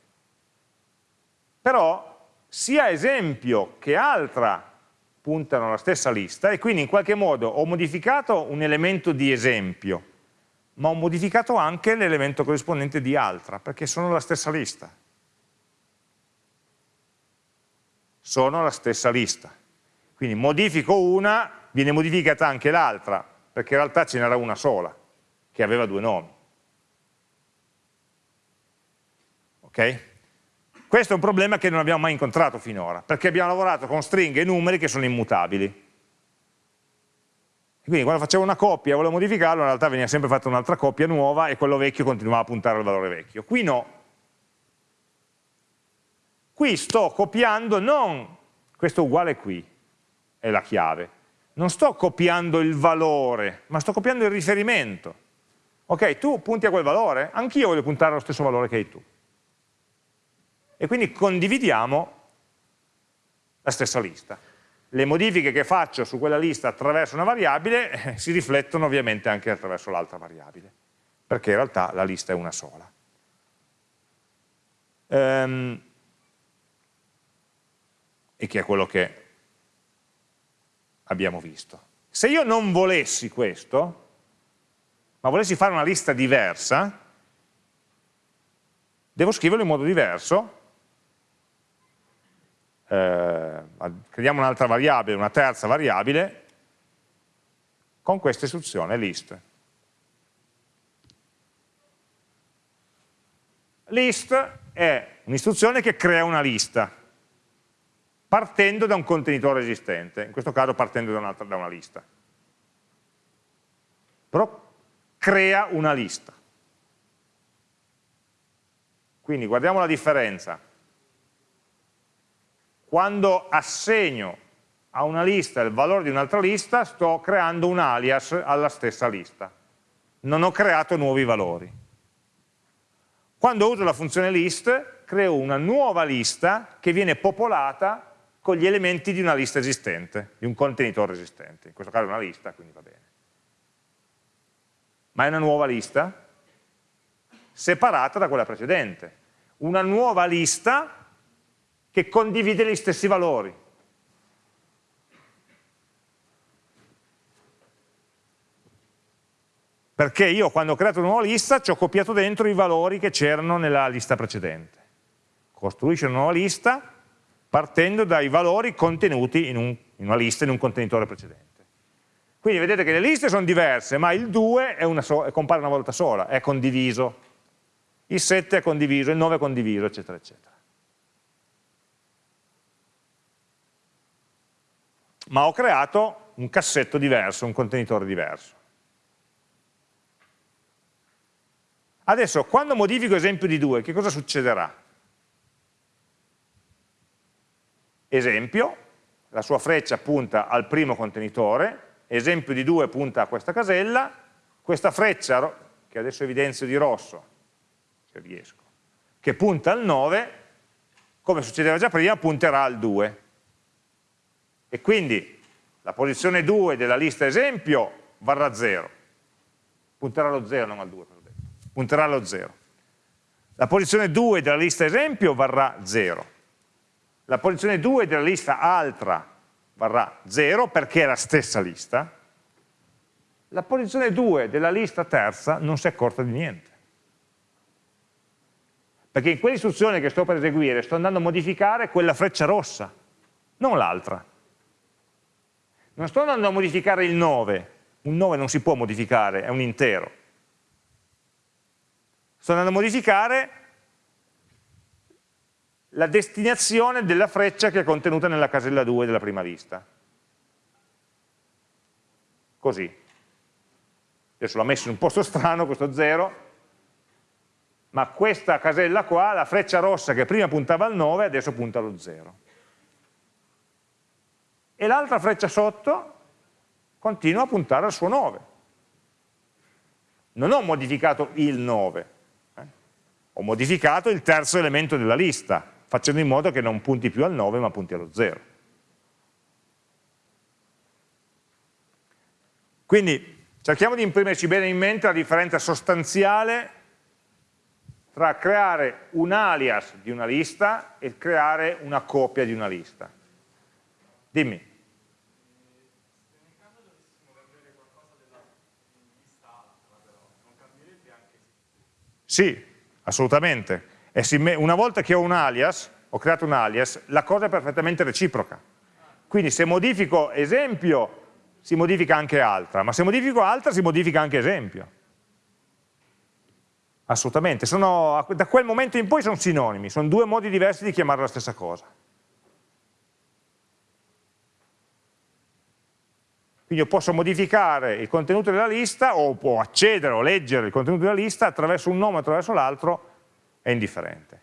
Però sia esempio che altra puntano alla stessa lista e quindi in qualche modo ho modificato un elemento di esempio, ma ho modificato anche l'elemento corrispondente di altra, perché sono la stessa lista. Sono la stessa lista. Quindi modifico una, viene modificata anche l'altra, perché in realtà ce n'era una sola, che aveva due nomi. Okay? Questo è un problema che non abbiamo mai incontrato finora, perché abbiamo lavorato con stringhe e numeri che sono immutabili. Quindi quando facevo una coppia e volevo modificarlo, in realtà veniva sempre fatta un'altra coppia nuova e quello vecchio continuava a puntare al valore vecchio. Qui no. Qui sto copiando non, questo uguale qui, è la chiave, non sto copiando il valore, ma sto copiando il riferimento. Ok, tu punti a quel valore, anch'io voglio puntare allo stesso valore che hai tu e quindi condividiamo la stessa lista. Le modifiche che faccio su quella lista attraverso una variabile eh, si riflettono ovviamente anche attraverso l'altra variabile, perché in realtà la lista è una sola. Ehm, e che è quello che abbiamo visto. Se io non volessi questo, ma volessi fare una lista diversa, devo scriverlo in modo diverso eh, creiamo un'altra variabile, una terza variabile, con questa istruzione list. List è un'istruzione che crea una lista, partendo da un contenitore esistente, in questo caso partendo da, una, da una lista. Però crea una lista. Quindi guardiamo la differenza. Quando assegno a una lista il valore di un'altra lista, sto creando un alias alla stessa lista. Non ho creato nuovi valori. Quando uso la funzione list, creo una nuova lista che viene popolata con gli elementi di una lista esistente, di un contenitore esistente. In questo caso è una lista, quindi va bene. Ma è una nuova lista separata da quella precedente. Una nuova lista che condivide gli stessi valori. Perché io quando ho creato una nuova lista ci ho copiato dentro i valori che c'erano nella lista precedente. Costruisce una nuova lista partendo dai valori contenuti in, un, in una lista, in un contenitore precedente. Quindi vedete che le liste sono diverse, ma il 2 è una so compare una volta sola, è condiviso. Il 7 è condiviso, il 9 è condiviso, eccetera, eccetera. Ma ho creato un cassetto diverso, un contenitore diverso. Adesso, quando modifico esempio di 2, che cosa succederà? Esempio, la sua freccia punta al primo contenitore, esempio di 2 punta a questa casella, questa freccia, che adesso evidenzio di rosso, se riesco, che punta al 9, come succedeva già prima, punterà al 2. E quindi la posizione 2 della lista esempio varrà 0. Punterà allo 0, non al 2, punterà allo 0. La posizione 2 della lista esempio varrà 0 la posizione 2 della lista altra varrà 0 perché è la stessa lista, la posizione 2 della lista terza non si è accorta di niente. Perché in quell'istruzione che sto per eseguire sto andando a modificare quella freccia rossa, non l'altra. Non sto andando a modificare il 9, un 9 non si può modificare, è un intero. Sto andando a modificare la destinazione della freccia che è contenuta nella casella 2 della prima lista. Così. Adesso l'ho messo in un posto strano, questo 0, ma questa casella qua, la freccia rossa che prima puntava al 9, adesso punta allo 0. E l'altra freccia sotto continua a puntare al suo 9. Non ho modificato il 9, eh? ho modificato il terzo elemento della lista, facendo in modo che non punti più al 9 ma punti allo 0. Quindi cerchiamo di imprimerci bene in mente la differenza sostanziale tra creare un alias di una lista e creare una copia di una lista. Dimmi. Sì, assolutamente una volta che ho un alias, ho creato un alias, la cosa è perfettamente reciproca. Quindi se modifico esempio, si modifica anche altra, ma se modifico altra, si modifica anche esempio. Assolutamente, sono, da quel momento in poi sono sinonimi, sono due modi diversi di chiamare la stessa cosa. Quindi io posso modificare il contenuto della lista o può accedere o leggere il contenuto della lista attraverso un nome o attraverso l'altro è indifferente.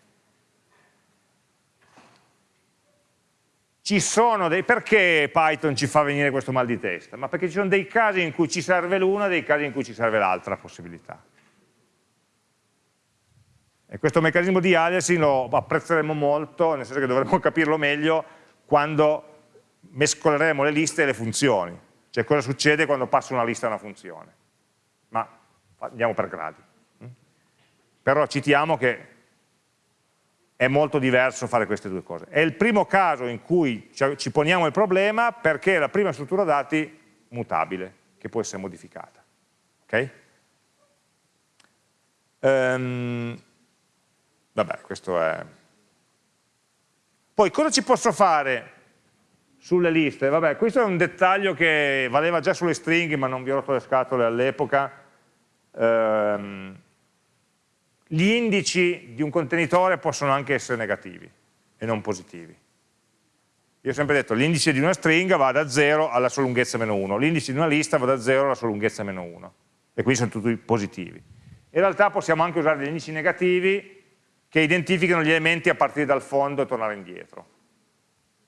Ci sono dei, perché Python ci fa venire questo mal di testa? Ma perché ci sono dei casi in cui ci serve l'una e dei casi in cui ci serve l'altra possibilità. E questo meccanismo di aliasing lo apprezzeremo molto, nel senso che dovremo capirlo meglio quando mescoleremo le liste e le funzioni. Cioè cosa succede quando passo una lista a una funzione. Ma andiamo per gradi però citiamo che è molto diverso fare queste due cose. È il primo caso in cui ci poniamo il problema perché è la prima struttura dati mutabile, che può essere modificata. Ok? Um, vabbè, questo è... Poi cosa ci posso fare sulle liste? Vabbè, questo è un dettaglio che valeva già sulle stringhe, ma non vi ho rotto le scatole all'epoca. Ehm, gli indici di un contenitore possono anche essere negativi e non positivi. Io ho sempre detto l'indice di una stringa va da 0 alla sua lunghezza meno 1, l'indice di una lista va da 0 alla sua lunghezza meno 1 e quindi sono tutti positivi. In realtà possiamo anche usare degli indici negativi che identificano gli elementi a partire dal fondo e tornare indietro.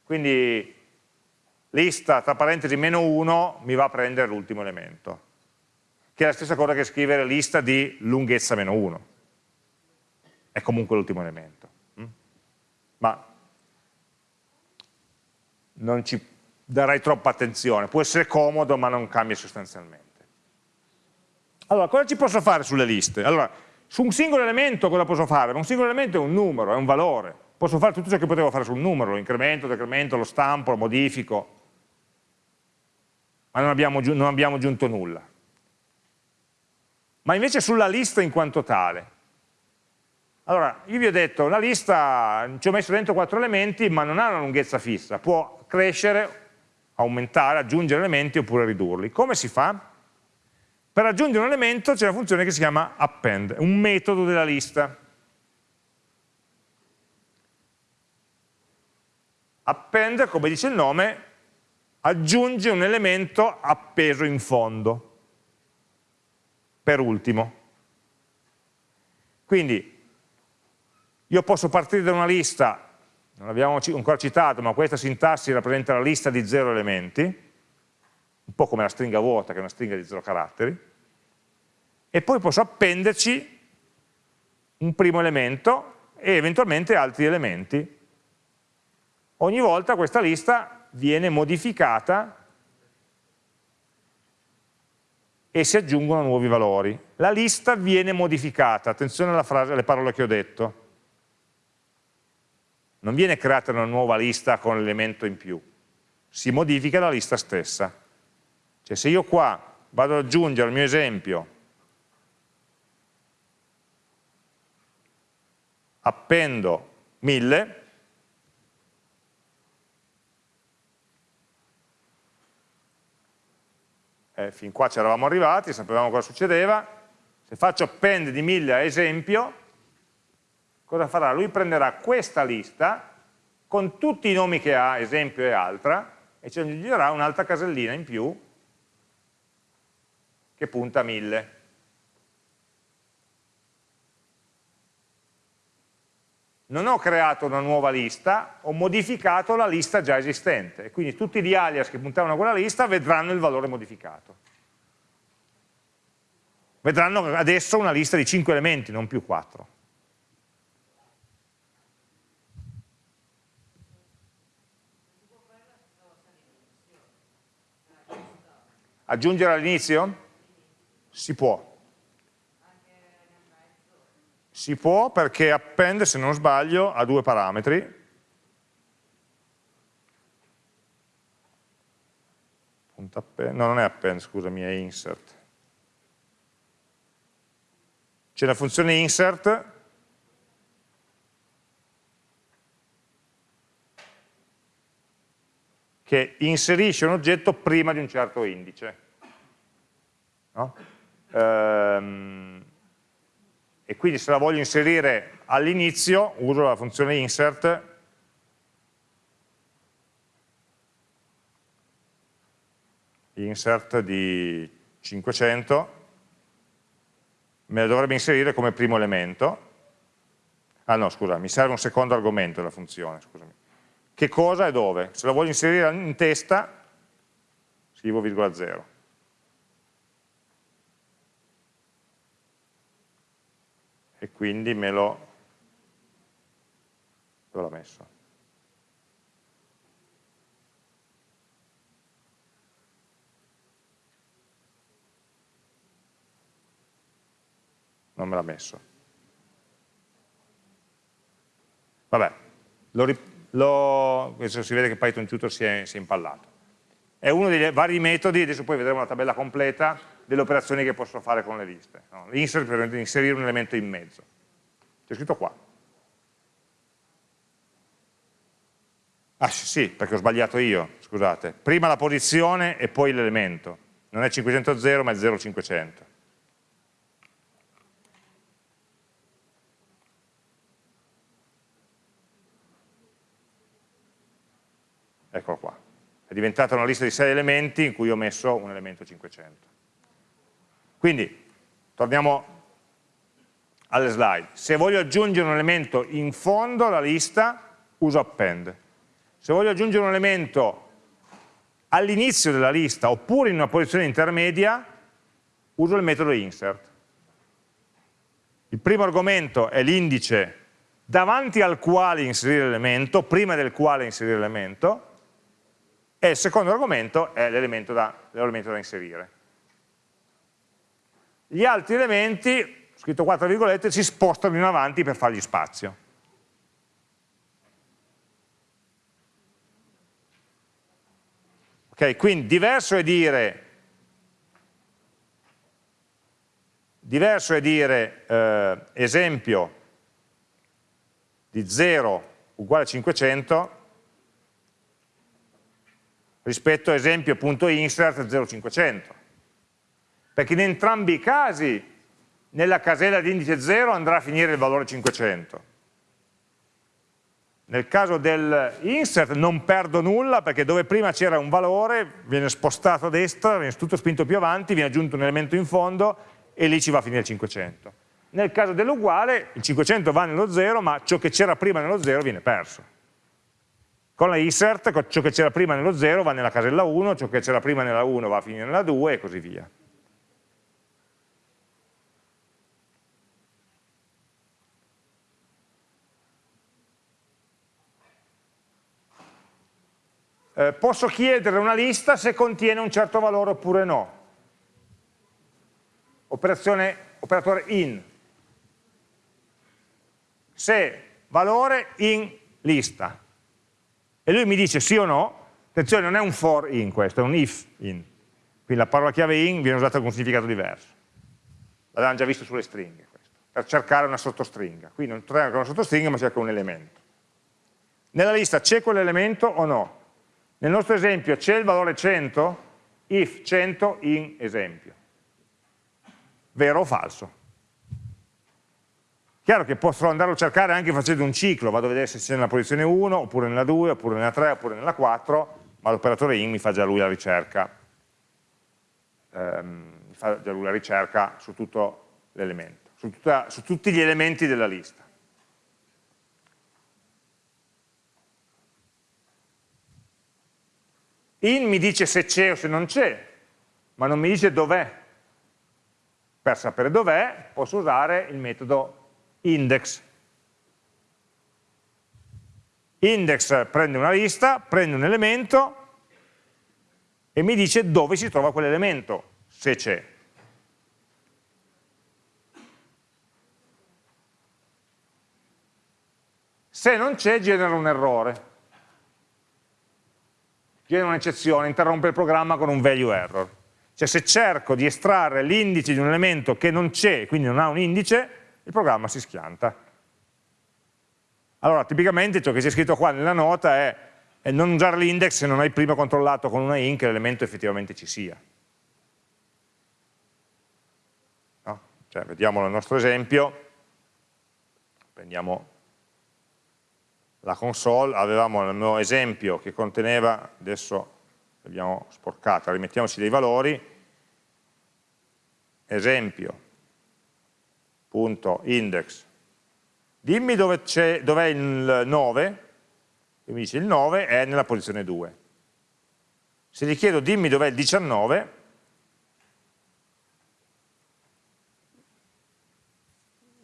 Quindi lista tra parentesi meno 1 mi va a prendere l'ultimo elemento, che è la stessa cosa che scrivere lista di lunghezza meno 1. È comunque l'ultimo elemento. Mm? Ma non ci darei troppa attenzione, può essere comodo ma non cambia sostanzialmente. Allora, cosa ci posso fare sulle liste? Allora, su un singolo elemento cosa posso fare? Un singolo elemento è un numero, è un valore. Posso fare tutto ciò che potevo fare su un numero, lo incremento, lo decremento, lo stampo, lo modifico, ma non abbiamo, non abbiamo aggiunto nulla. Ma invece sulla lista in quanto tale, allora, io vi ho detto, una lista, ci ho messo dentro quattro elementi, ma non ha una lunghezza fissa, può crescere, aumentare, aggiungere elementi oppure ridurli. Come si fa? Per aggiungere un elemento c'è una funzione che si chiama append, un metodo della lista. Append, come dice il nome, aggiunge un elemento appeso in fondo, per ultimo. Quindi io posso partire da una lista, non l'abbiamo ancora citato, ma questa sintassi rappresenta la lista di zero elementi, un po' come la stringa vuota, che è una stringa di zero caratteri, e poi posso appenderci un primo elemento e eventualmente altri elementi. Ogni volta questa lista viene modificata e si aggiungono nuovi valori. La lista viene modificata, attenzione frase, alle parole che ho detto non viene creata una nuova lista con l'elemento in più, si modifica la lista stessa. Cioè se io qua vado ad aggiungere al mio esempio appendo 1000 eh, fin qua ci eravamo arrivati, sapevamo cosa succedeva se faccio append di 1000 a esempio cosa farà? Lui prenderà questa lista con tutti i nomi che ha, esempio e altra, e ci aggiungerà un'altra casellina in più che punta a 1000. Non ho creato una nuova lista, ho modificato la lista già esistente, quindi tutti gli alias che puntavano a quella lista vedranno il valore modificato. Vedranno adesso una lista di 5 elementi, non più 4. Aggiungere all'inizio? Si può. Si può perché append, se non sbaglio, ha due parametri. No, non è append, scusami, è insert. C'è la funzione insert che inserisce un oggetto prima di un certo indice. No? Ehm, e quindi se la voglio inserire all'inizio uso la funzione insert insert di 500 me la dovrebbe inserire come primo elemento ah no scusa, mi serve un secondo argomento della funzione scusami che cosa e dove. Se lo voglio inserire in testa, scrivo virgola 0. E quindi me lo... dove l'ho messo? Non me l'ha messo. Vabbè, lo, lo, si vede che Python Tutor si è, si è impallato. È uno dei vari metodi, adesso poi vedremo la tabella completa, delle operazioni che posso fare con le liste. No? Insert per inserire un elemento in mezzo. C'è scritto qua. Ah sì, perché ho sbagliato io, scusate. Prima la posizione e poi l'elemento. Non è 500 ma è 0500. Eccolo qua. È diventata una lista di 6 elementi in cui ho messo un elemento 500. Quindi, torniamo alle slide. Se voglio aggiungere un elemento in fondo alla lista, uso append. Se voglio aggiungere un elemento all'inizio della lista oppure in una posizione intermedia, uso il metodo insert. Il primo argomento è l'indice davanti al quale inserire l'elemento, prima del quale inserire l'elemento, e il secondo argomento è l'elemento da, da inserire. Gli altri elementi, scritto 4 virgolette, si spostano in avanti per fargli spazio. Ok, quindi diverso è dire, diverso è dire eh, esempio di 0 uguale a 500 rispetto a esempio.insert 0500 perché in entrambi i casi nella casella di indice 0 andrà a finire il valore 500 nel caso dell'insert non perdo nulla perché dove prima c'era un valore viene spostato a destra, viene tutto spinto più avanti, viene aggiunto un elemento in fondo e lì ci va a finire il 500. Nel caso dell'uguale il 500 va nello 0 ma ciò che c'era prima nello 0 viene perso. Con la insert ciò che c'era prima nello 0 va nella casella 1, ciò che c'era prima nella 1 va a finire nella 2 e così via. eh, posso chiedere una lista se contiene un certo valore oppure no. Operazione, operatore in. Se valore in lista. E lui mi dice sì o no, attenzione non è un for in questo, è un if in. Quindi la parola chiave in viene usata con un significato diverso. L'avevamo già visto sulle stringhe, questo, per cercare una sottostringa. Qui non cerca una sottostringa ma cerca un elemento. Nella lista c'è quell'elemento o no? Nel nostro esempio c'è il valore 100, if 100 in esempio. Vero o falso? Chiaro che posso andarlo a cercare anche facendo un ciclo, vado a vedere se c'è nella posizione 1, oppure nella 2, oppure nella 3, oppure nella 4, ma l'operatore in mi fa già lui la ricerca, ehm, mi fa già lui la ricerca su tutto l'elemento, su, su tutti gli elementi della lista. In mi dice se c'è o se non c'è, ma non mi dice dov'è. Per sapere dov'è posso usare il metodo index. Index prende una lista, prende un elemento e mi dice dove si trova quell'elemento, se c'è. Se non c'è genera un errore viene un'eccezione, interrompe il programma con un value error. Cioè se cerco di estrarre l'indice di un elemento che non c'è, quindi non ha un indice, il programma si schianta. Allora, tipicamente ciò che c'è scritto qua nella nota è, è non usare l'index se non hai prima controllato con una in che l'elemento effettivamente ci sia. No? Cioè, vediamo il nostro esempio, prendiamo la console, avevamo il mio esempio che conteneva, adesso l'abbiamo sporcata, rimettiamoci dei valori, esempio.index, dimmi dove è dov il 9, e mi dice il 9 è nella posizione 2. Se gli chiedo dimmi dov'è il 19,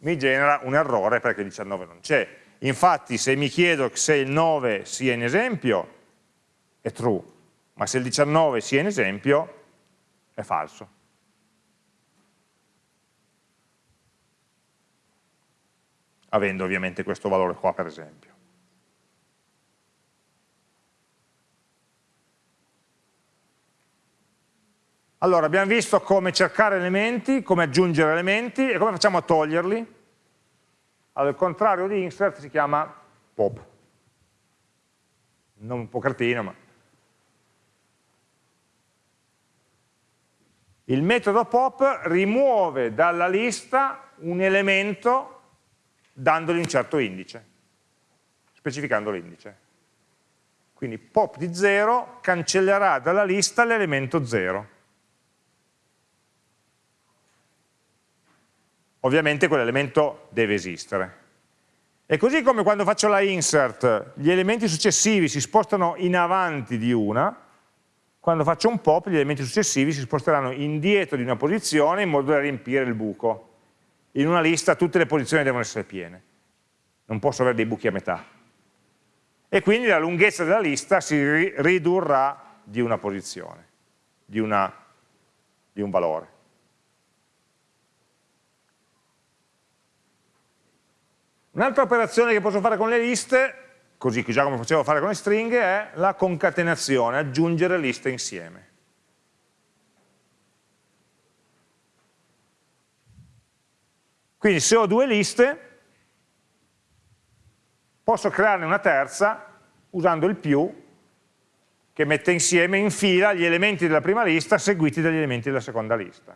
mi genera un errore perché il 19 non c'è Infatti se mi chiedo se il 9 sia in esempio è true, ma se il 19 sia in esempio è falso. Avendo ovviamente questo valore qua per esempio. Allora, abbiamo visto come cercare elementi, come aggiungere elementi e come facciamo a toglierli. Allora, il contrario di insert si chiama pop. non un po' cretino, ma... Il metodo pop rimuove dalla lista un elemento dandogli un certo indice, specificando l'indice. Quindi pop di 0 cancellerà dalla lista l'elemento 0. Ovviamente quell'elemento deve esistere. E così come quando faccio la insert, gli elementi successivi si spostano in avanti di una, quando faccio un pop gli elementi successivi si sposteranno indietro di una posizione in modo da riempire il buco in una lista tutte le posizioni devono essere piene, non posso avere dei buchi a metà. E quindi la lunghezza della lista si ridurrà di una posizione, di, una, di un valore. Un'altra operazione che posso fare con le liste, così già come facevo fare con le stringhe, è la concatenazione, aggiungere liste insieme. Quindi se ho due liste, posso crearne una terza usando il più che mette insieme in fila gli elementi della prima lista seguiti dagli elementi della seconda lista.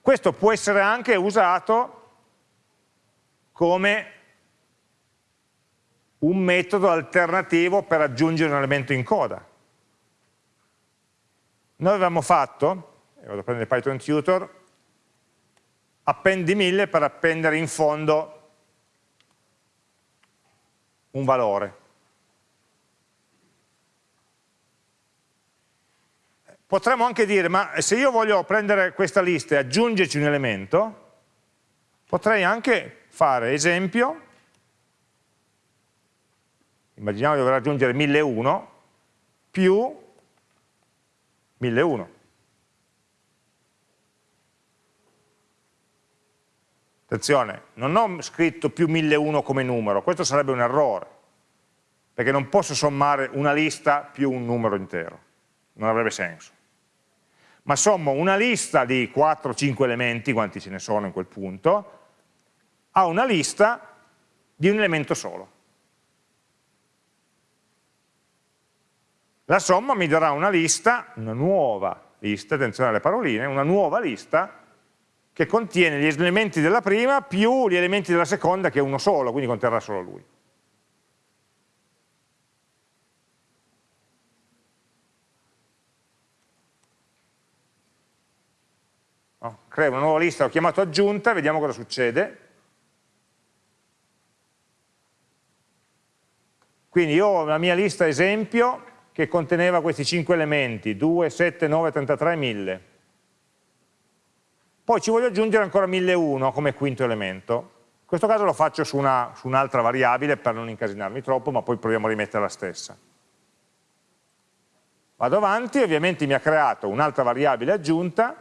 Questo può essere anche usato come un metodo alternativo per aggiungere un elemento in coda. Noi avevamo fatto, vado a prendere Python Tutor, appendi 1000 per appendere in fondo un valore. Potremmo anche dire, ma se io voglio prendere questa lista e aggiungerci un elemento, potrei anche fare esempio, immaginiamo di dover aggiungere 1001, più 1001. Attenzione, non ho scritto più 1001 come numero, questo sarebbe un errore, perché non posso sommare una lista più un numero intero, non avrebbe senso. Ma sommo una lista di 4-5 elementi, quanti ce ne sono in quel punto, a una lista di un elemento solo. La somma mi darà una lista, una nuova lista, attenzione alle paroline, una nuova lista che contiene gli elementi della prima più gli elementi della seconda che è uno solo, quindi conterrà solo lui. No? Creo una nuova lista, l'ho chiamato aggiunta, vediamo cosa succede. Quindi io ho la mia lista esempio che conteneva questi 5 elementi, 2, 7, 9, 33, 1000. Poi ci voglio aggiungere ancora 1001 come quinto elemento. In questo caso lo faccio su un'altra un variabile per non incasinarmi troppo, ma poi proviamo a rimettere la stessa. Vado avanti, ovviamente mi ha creato un'altra variabile aggiunta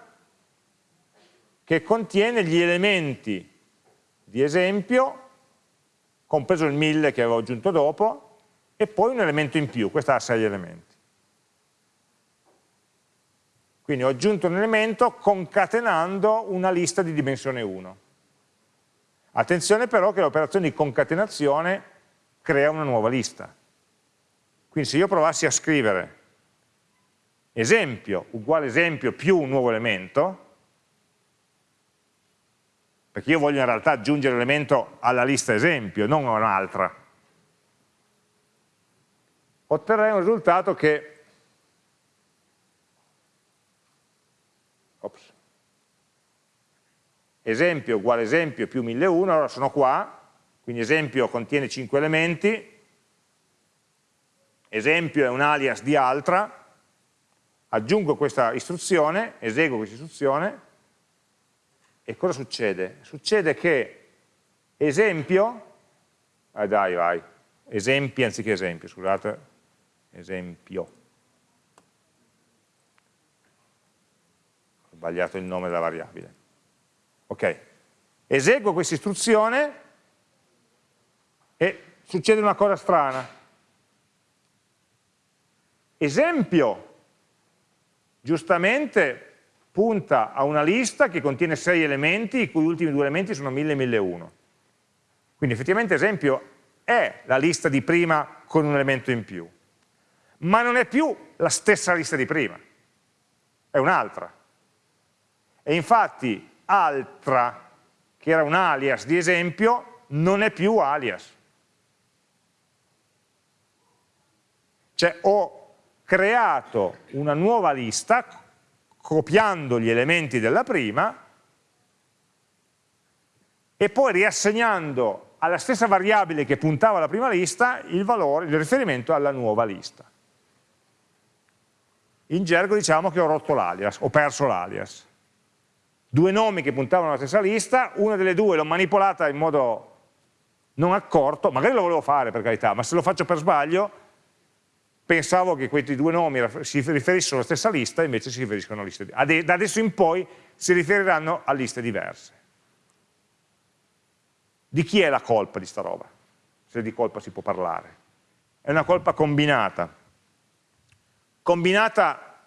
che contiene gli elementi di esempio, compreso il 1000 che avevo aggiunto dopo, e poi un elemento in più, questa ha 6 elementi. Quindi ho aggiunto un elemento concatenando una lista di dimensione 1. Attenzione però che l'operazione di concatenazione crea una nuova lista. Quindi se io provassi a scrivere esempio uguale esempio più un nuovo elemento, perché io voglio in realtà aggiungere l'elemento alla lista esempio, non a un'altra, otterrei un risultato che ops, esempio uguale esempio più 1001, allora sono qua, quindi esempio contiene 5 elementi, esempio è un alias di altra, aggiungo questa istruzione, eseguo questa istruzione, e cosa succede? Succede che esempio, ah dai vai, esempi anziché esempio, scusate, esempio. Ho sbagliato il nome della variabile. Ok, eseguo questa istruzione e succede una cosa strana. Esempio, giustamente punta a una lista che contiene 6 elementi, i cui ultimi due elementi sono 1000 e 1001. Quindi effettivamente esempio è la lista di prima con un elemento in più, ma non è più la stessa lista di prima, è un'altra. E infatti altra, che era un alias di esempio, non è più alias. Cioè ho creato una nuova lista copiando gli elementi della prima e poi riassegnando alla stessa variabile che puntava alla prima lista il valore, il riferimento alla nuova lista. In gergo diciamo che ho rotto l'alias, ho perso l'alias. Due nomi che puntavano alla stessa lista, una delle due l'ho manipolata in modo non accorto, magari lo volevo fare per carità, ma se lo faccio per sbaglio, pensavo che questi due nomi si riferissero alla stessa lista, invece si riferiscono a liste diverse. Da adesso in poi si riferiranno a liste diverse. Di chi è la colpa di sta roba? Se di colpa si può parlare. È una colpa combinata. Combinata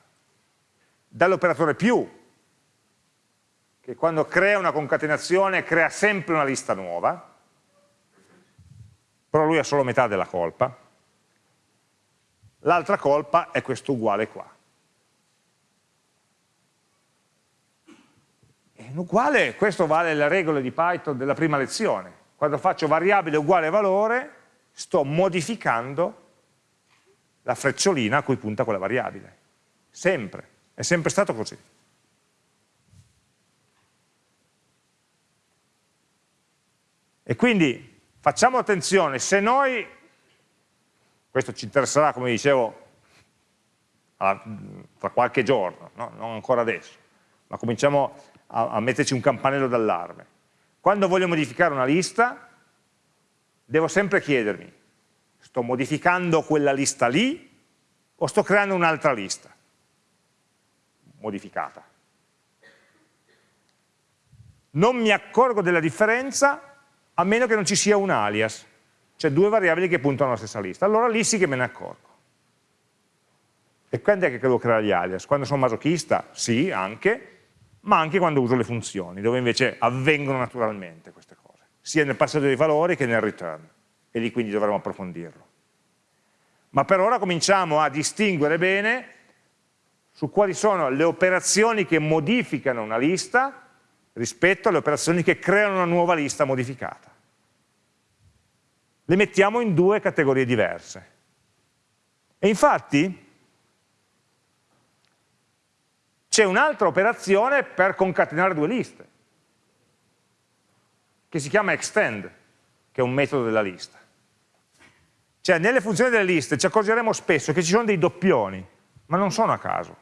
dall'operatore più, che quando crea una concatenazione crea sempre una lista nuova, però lui ha solo metà della colpa. L'altra colpa è questo uguale qua. un uguale, questo vale le regole di Python della prima lezione. Quando faccio variabile uguale valore, sto modificando la frecciolina a cui punta quella variabile. Sempre, è sempre stato così. E quindi facciamo attenzione, se noi, questo ci interesserà come dicevo tra qualche giorno, no? non ancora adesso, ma cominciamo a, a metterci un campanello d'allarme. Quando voglio modificare una lista, devo sempre chiedermi, sto modificando quella lista lì o sto creando un'altra lista modificata? Non mi accorgo della differenza a meno che non ci sia un alias, cioè due variabili che puntano alla stessa lista. Allora lì sì che me ne accorgo. E quando è che devo creare gli alias? Quando sono masochista? Sì, anche, ma anche quando uso le funzioni, dove invece avvengono naturalmente queste cose, sia nel passaggio dei valori che nel return, e lì quindi dovremo approfondirlo. Ma per ora cominciamo a distinguere bene su quali sono le operazioni che modificano una lista rispetto alle operazioni che creano una nuova lista modificata. Le mettiamo in due categorie diverse. E infatti c'è un'altra operazione per concatenare due liste, che si chiama extend, che è un metodo della lista. Cioè nelle funzioni delle liste ci accorgeremo spesso che ci sono dei doppioni, ma non sono a caso.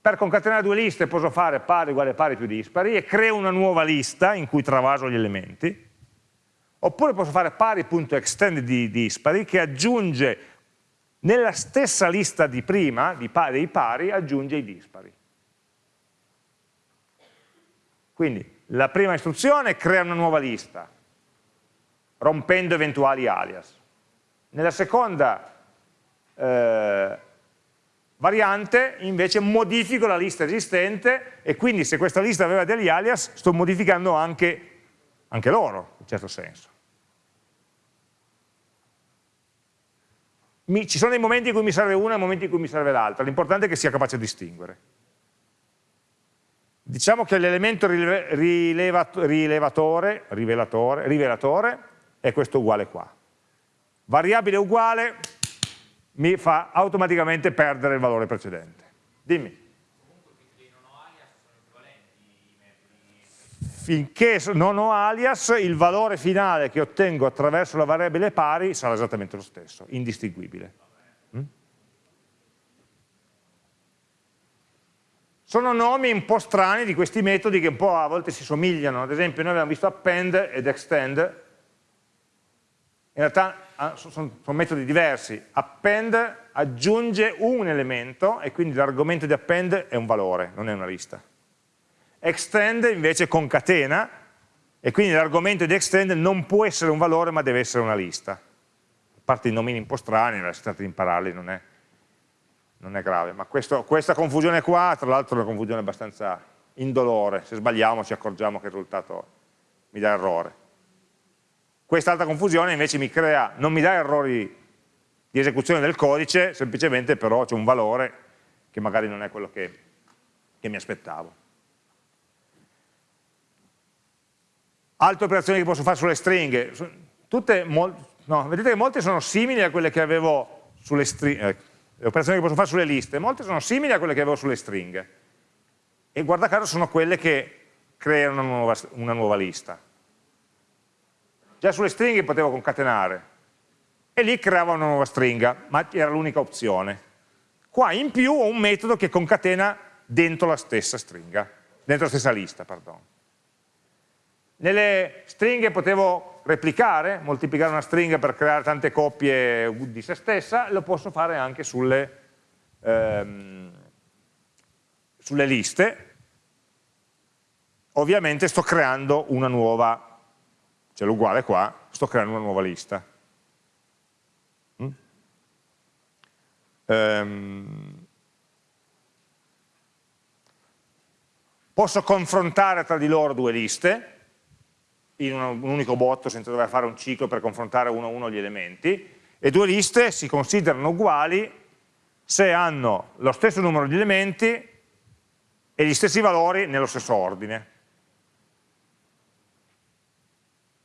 Per concatenare due liste posso fare pari uguale pari più dispari e creo una nuova lista in cui travaso gli elementi, oppure posso fare pari.extend di dispari che aggiunge nella stessa lista di prima, di pari, dei pari, aggiunge i dispari. Quindi la prima istruzione crea una nuova lista, rompendo eventuali alias. Nella seconda eh, variante invece modifico la lista esistente e quindi se questa lista aveva degli alias sto modificando anche, anche loro, in certo senso. mi, ci sono dei momenti in cui mi serve una e momenti in cui mi serve l'altra, l'importante è che sia capace di distinguere. Diciamo che l'elemento rilevatore, rivelatore, rivelatore è questo uguale qua. Variabile uguale mi fa automaticamente perdere il valore precedente. Dimmi. finché non ho alias, il valore finale che ottengo attraverso la variabile pari sarà esattamente lo stesso, indistinguibile. Mm? Sono nomi un po' strani di questi metodi che un po' a volte si somigliano, ad esempio noi abbiamo visto append ed extend, in realtà ah, sono, metodi diversi, append aggiunge un elemento e quindi l'argomento di append è un valore, non è una lista extend invece concatena e quindi l'argomento di extend non può essere un valore ma deve essere una lista. A parte i nomini un po' strani, si tratta di impararli, non è, non è grave, ma questo, questa confusione qua, tra l'altro è una confusione abbastanza indolore, se sbagliamo ci accorgiamo che il risultato mi dà errore. Quest'altra confusione invece mi crea, non mi dà errori di esecuzione del codice, semplicemente però c'è un valore che magari non è quello che, che mi aspettavo. Altre operazioni che posso fare sulle stringhe, tutte, no, vedete che molte sono simili a quelle che avevo sulle stringhe, eh, le operazioni che posso fare sulle liste, molte sono simili a quelle che avevo sulle stringhe. E guarda caso sono quelle che creano una nuova, una nuova lista. Già sulle stringhe potevo concatenare, e lì creava una nuova stringa, ma era l'unica opzione. Qua in più ho un metodo che concatena dentro la stessa stringa, dentro la stessa lista, perdono. Nelle stringhe potevo replicare, moltiplicare una stringa per creare tante coppie di se stessa, lo posso fare anche sulle, ehm, sulle liste. Ovviamente sto creando una nuova, cioè l'uguale qua, sto creando una nuova lista. Mm? Ehm, posso confrontare tra di loro due liste, in un unico botto senza dover fare un ciclo per confrontare uno a uno gli elementi e due liste si considerano uguali se hanno lo stesso numero di elementi e gli stessi valori nello stesso ordine.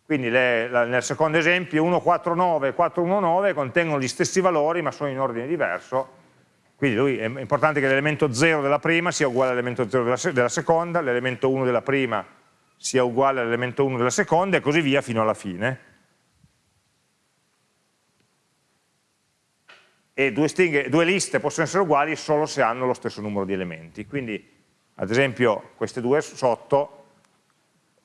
Quindi le, la, nel secondo esempio 149 e 419 contengono gli stessi valori ma sono in ordine diverso, quindi lui, è importante che l'elemento 0 della prima sia uguale all'elemento 0 della, della seconda, l'elemento 1 della prima sia uguale all'elemento 1 della seconda e così via fino alla fine. E due, stringhe, due liste possono essere uguali solo se hanno lo stesso numero di elementi. Quindi, ad esempio, queste due sotto,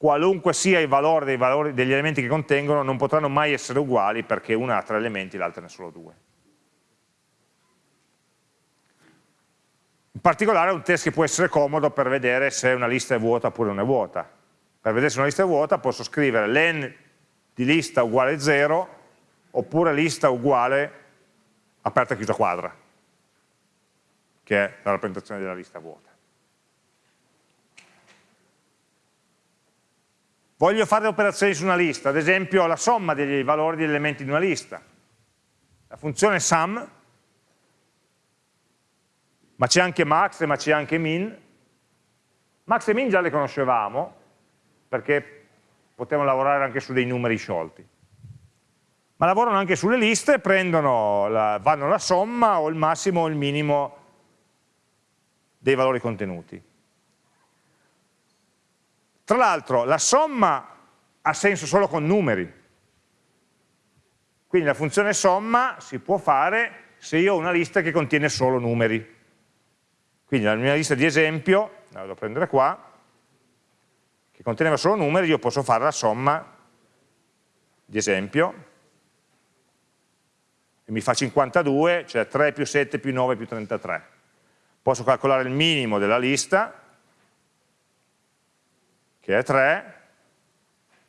qualunque sia il valore dei valori degli elementi che contengono, non potranno mai essere uguali perché una ha tre elementi e l'altra ne ha solo due. In particolare è un test che può essere comodo per vedere se una lista è vuota oppure non è vuota per vedere se una lista è vuota posso scrivere len di lista uguale 0 oppure lista uguale aperta e chiusa quadra, che è la rappresentazione della lista vuota. Voglio fare operazioni su una lista, ad esempio la somma dei valori degli elementi di una lista. La funzione sum, ma c'è anche max, ma c'è anche min. Max e min già le conoscevamo, perché potevano lavorare anche su dei numeri sciolti. Ma lavorano anche sulle liste, prendono la, vanno la somma o il massimo o il minimo dei valori contenuti. Tra l'altro la somma ha senso solo con numeri, quindi la funzione somma si può fare se io ho una lista che contiene solo numeri. Quindi la mia lista di esempio, la vado a prendere qua, che conteneva solo numeri, io posso fare la somma di esempio e mi fa 52, cioè 3 più 7 più 9 più 33. Posso calcolare il minimo della lista, che è 3,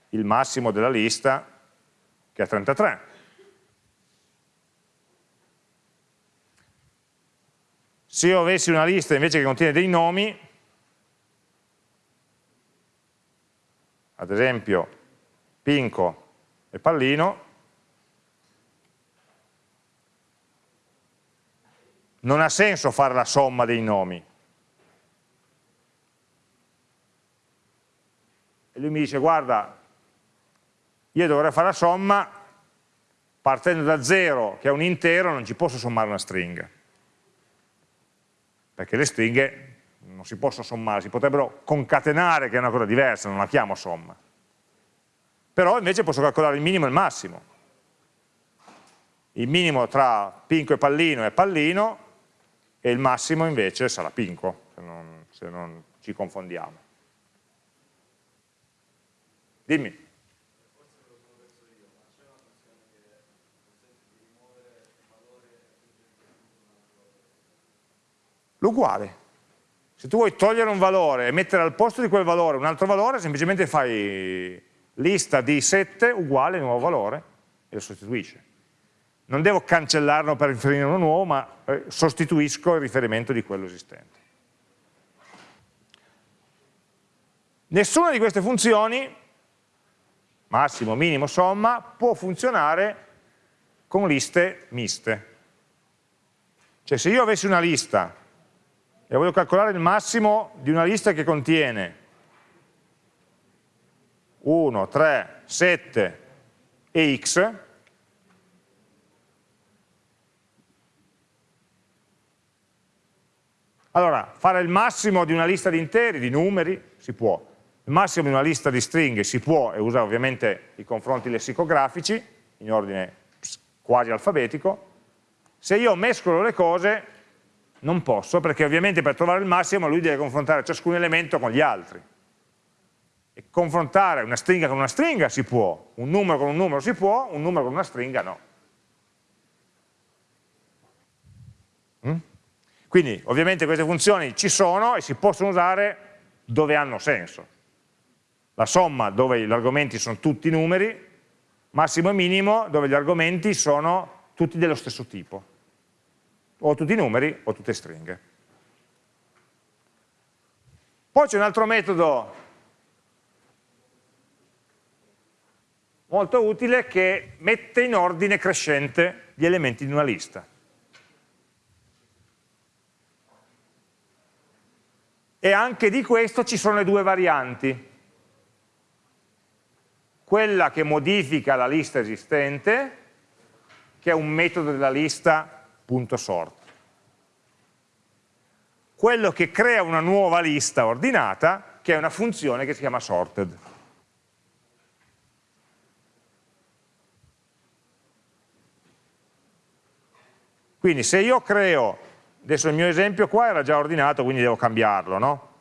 il massimo della lista, che è 33. Se io avessi una lista invece che contiene dei nomi, ad esempio Pinco e Pallino, non ha senso fare la somma dei nomi. E lui mi dice, guarda, io dovrei fare la somma partendo da 0, che è un intero, non ci posso sommare una stringa. Perché le stringhe non si possono sommare, si potrebbero concatenare, che è una cosa diversa, non la chiamo somma. Però invece posso calcolare il minimo e il massimo. Il minimo tra Pinco e Pallino è Pallino e il massimo invece sarà Pinco, se non, se non ci confondiamo. Dimmi. L'uguale. Se tu vuoi togliere un valore e mettere al posto di quel valore un altro valore, semplicemente fai lista di 7 uguale nuovo valore e lo sostituisce. non devo cancellarlo per riferire uno nuovo, ma eh, sostituisco il riferimento di quello esistente. Nessuna di queste funzioni, massimo, minimo, somma, può funzionare con liste miste. Cioè se io avessi una lista e voglio calcolare il massimo di una lista che contiene 1, 3, 7 e x, allora fare il massimo di una lista di interi, di numeri, si può, il massimo di una lista di stringhe si può e usa ovviamente i confronti lessicografici in ordine quasi alfabetico, se io mescolo le cose non posso, perché ovviamente per trovare il massimo lui deve confrontare ciascun elemento con gli altri. E confrontare una stringa con una stringa si può, un numero con un numero si può, un numero con una stringa no. Mm? Quindi ovviamente queste funzioni ci sono e si possono usare dove hanno senso. La somma dove gli argomenti sono tutti numeri, massimo e minimo dove gli argomenti sono tutti dello stesso tipo o tutti numeri o tutte stringhe. Poi c'è un altro metodo molto utile che mette in ordine crescente gli elementi di una lista. E anche di questo ci sono le due varianti. Quella che modifica la lista esistente, che è un metodo della lista punto sort. Quello che crea una nuova lista ordinata, che è una funzione che si chiama sorted. Quindi se io creo, adesso il mio esempio qua era già ordinato, quindi devo cambiarlo, no?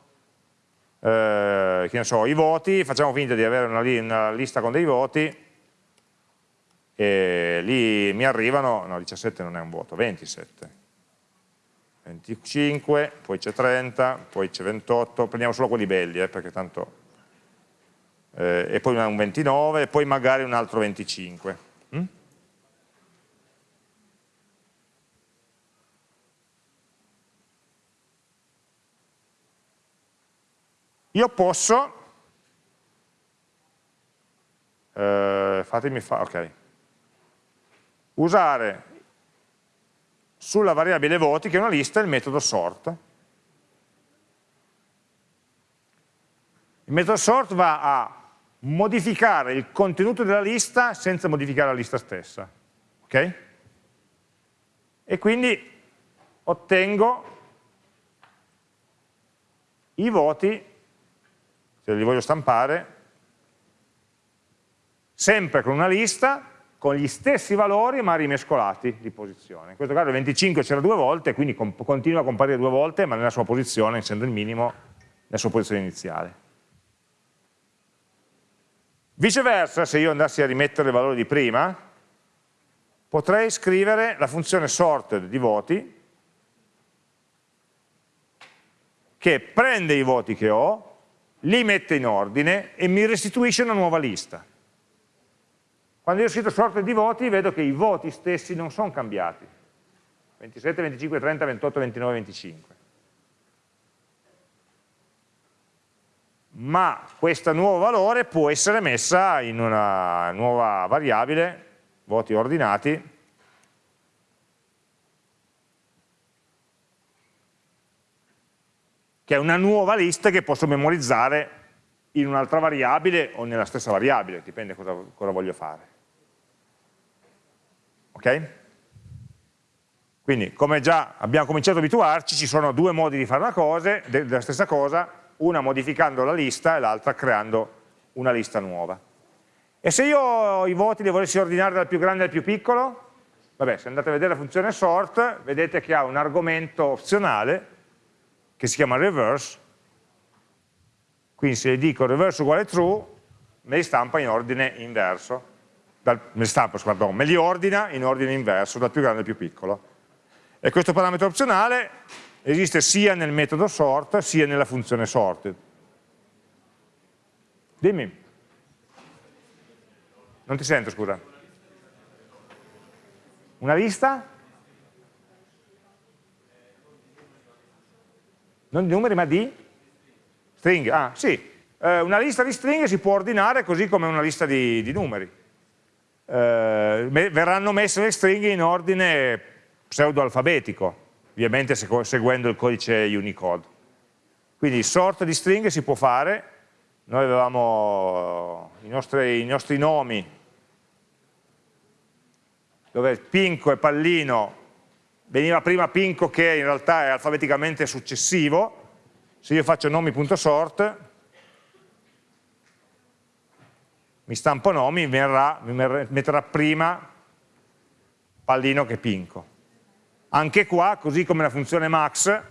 Eh, so, i voti, facciamo finta di avere una, una lista con dei voti, e lì mi arrivano, no 17 non è un voto, 27, 25, poi c'è 30, poi c'è 28, prendiamo solo quelli belli eh, perché tanto, eh, e poi un 29 e poi magari un altro 25. Io posso, eh, fatemi fare, ok, usare sulla variabile voti, che è una lista, il metodo sort. Il metodo sort va a modificare il contenuto della lista senza modificare la lista stessa. Ok? E quindi ottengo i voti, se li voglio stampare, sempre con una lista con gli stessi valori ma rimescolati di posizione. In questo caso il 25 c'era due volte, quindi continua a comparire due volte, ma nella sua posizione, essendo il minimo, nella sua posizione iniziale. Viceversa, se io andassi a rimettere il valore di prima, potrei scrivere la funzione sorted di voti, che prende i voti che ho, li mette in ordine e mi restituisce una nuova lista. Quando io ho scritto sorte di voti vedo che i voti stessi non sono cambiati. 27, 25, 30, 28, 29, 25. Ma questo nuovo valore può essere messa in una nuova variabile, voti ordinati, che è una nuova lista che posso memorizzare in un'altra variabile o nella stessa variabile, dipende cosa, cosa voglio fare. Ok? Quindi, come già abbiamo cominciato ad abituarci, ci sono due modi di fare una cosa, della stessa cosa, una modificando la lista e l'altra creando una lista nuova. E se io i voti li volessi ordinare dal più grande al più piccolo? Vabbè, se andate a vedere la funzione sort, vedete che ha un argomento opzionale che si chiama reverse, quindi se gli dico reverse uguale true, me li stampa in ordine inverso dal, me, stampo, pardon, me li ordina in ordine inverso, dal più grande al più piccolo. E questo parametro opzionale esiste sia nel metodo sort sia nella funzione sorted. Dimmi. Non ti sento, scusa. Una lista? Non di numeri ma di stringhe. Ah, sì. Eh, una lista di stringhe si può ordinare così come una lista di, di numeri. Eh, verranno messe le stringhe in ordine pseudo-alfabetico, ovviamente seguendo il codice Unicode. Quindi sort di stringhe si può fare, noi avevamo i nostri, i nostri nomi, dove Pinco e Pallino, veniva prima Pinco che in realtà è alfabeticamente successivo, se io faccio nomi.sort, mi stampo nomi, verrà, mi metterà prima Pallino che Pinco. Anche qua, così come la funzione max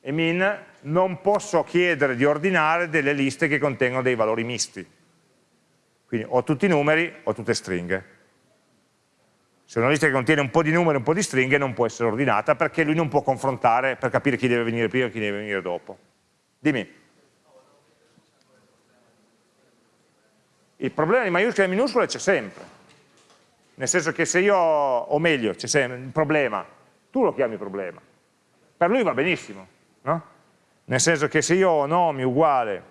e min, non posso chiedere di ordinare delle liste che contengono dei valori misti. Quindi o tutti i numeri o tutte stringhe. Se una lista che contiene un po' di numeri e un po' di stringhe non può essere ordinata perché lui non può confrontare per capire chi deve venire prima e chi deve venire dopo. Dimmi. Il problema di maiuscole e minuscole c'è sempre. Nel senso che se io, o meglio, c'è sempre un problema, tu lo chiami problema. Per lui va benissimo, no? nel senso che se io ho nomi uguale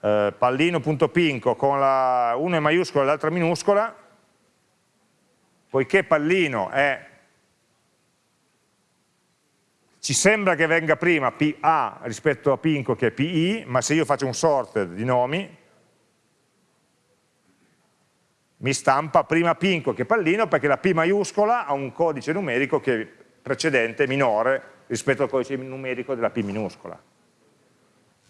eh, pallino.pinco con la una è maiuscola e l'altra minuscola, poiché pallino è ci sembra che venga prima PA rispetto a Pinco che è PI, ma se io faccio un sorted di nomi, mi stampa prima Pinco che Pallino perché la P maiuscola ha un codice numerico che è precedente, minore, rispetto al codice numerico della P minuscola.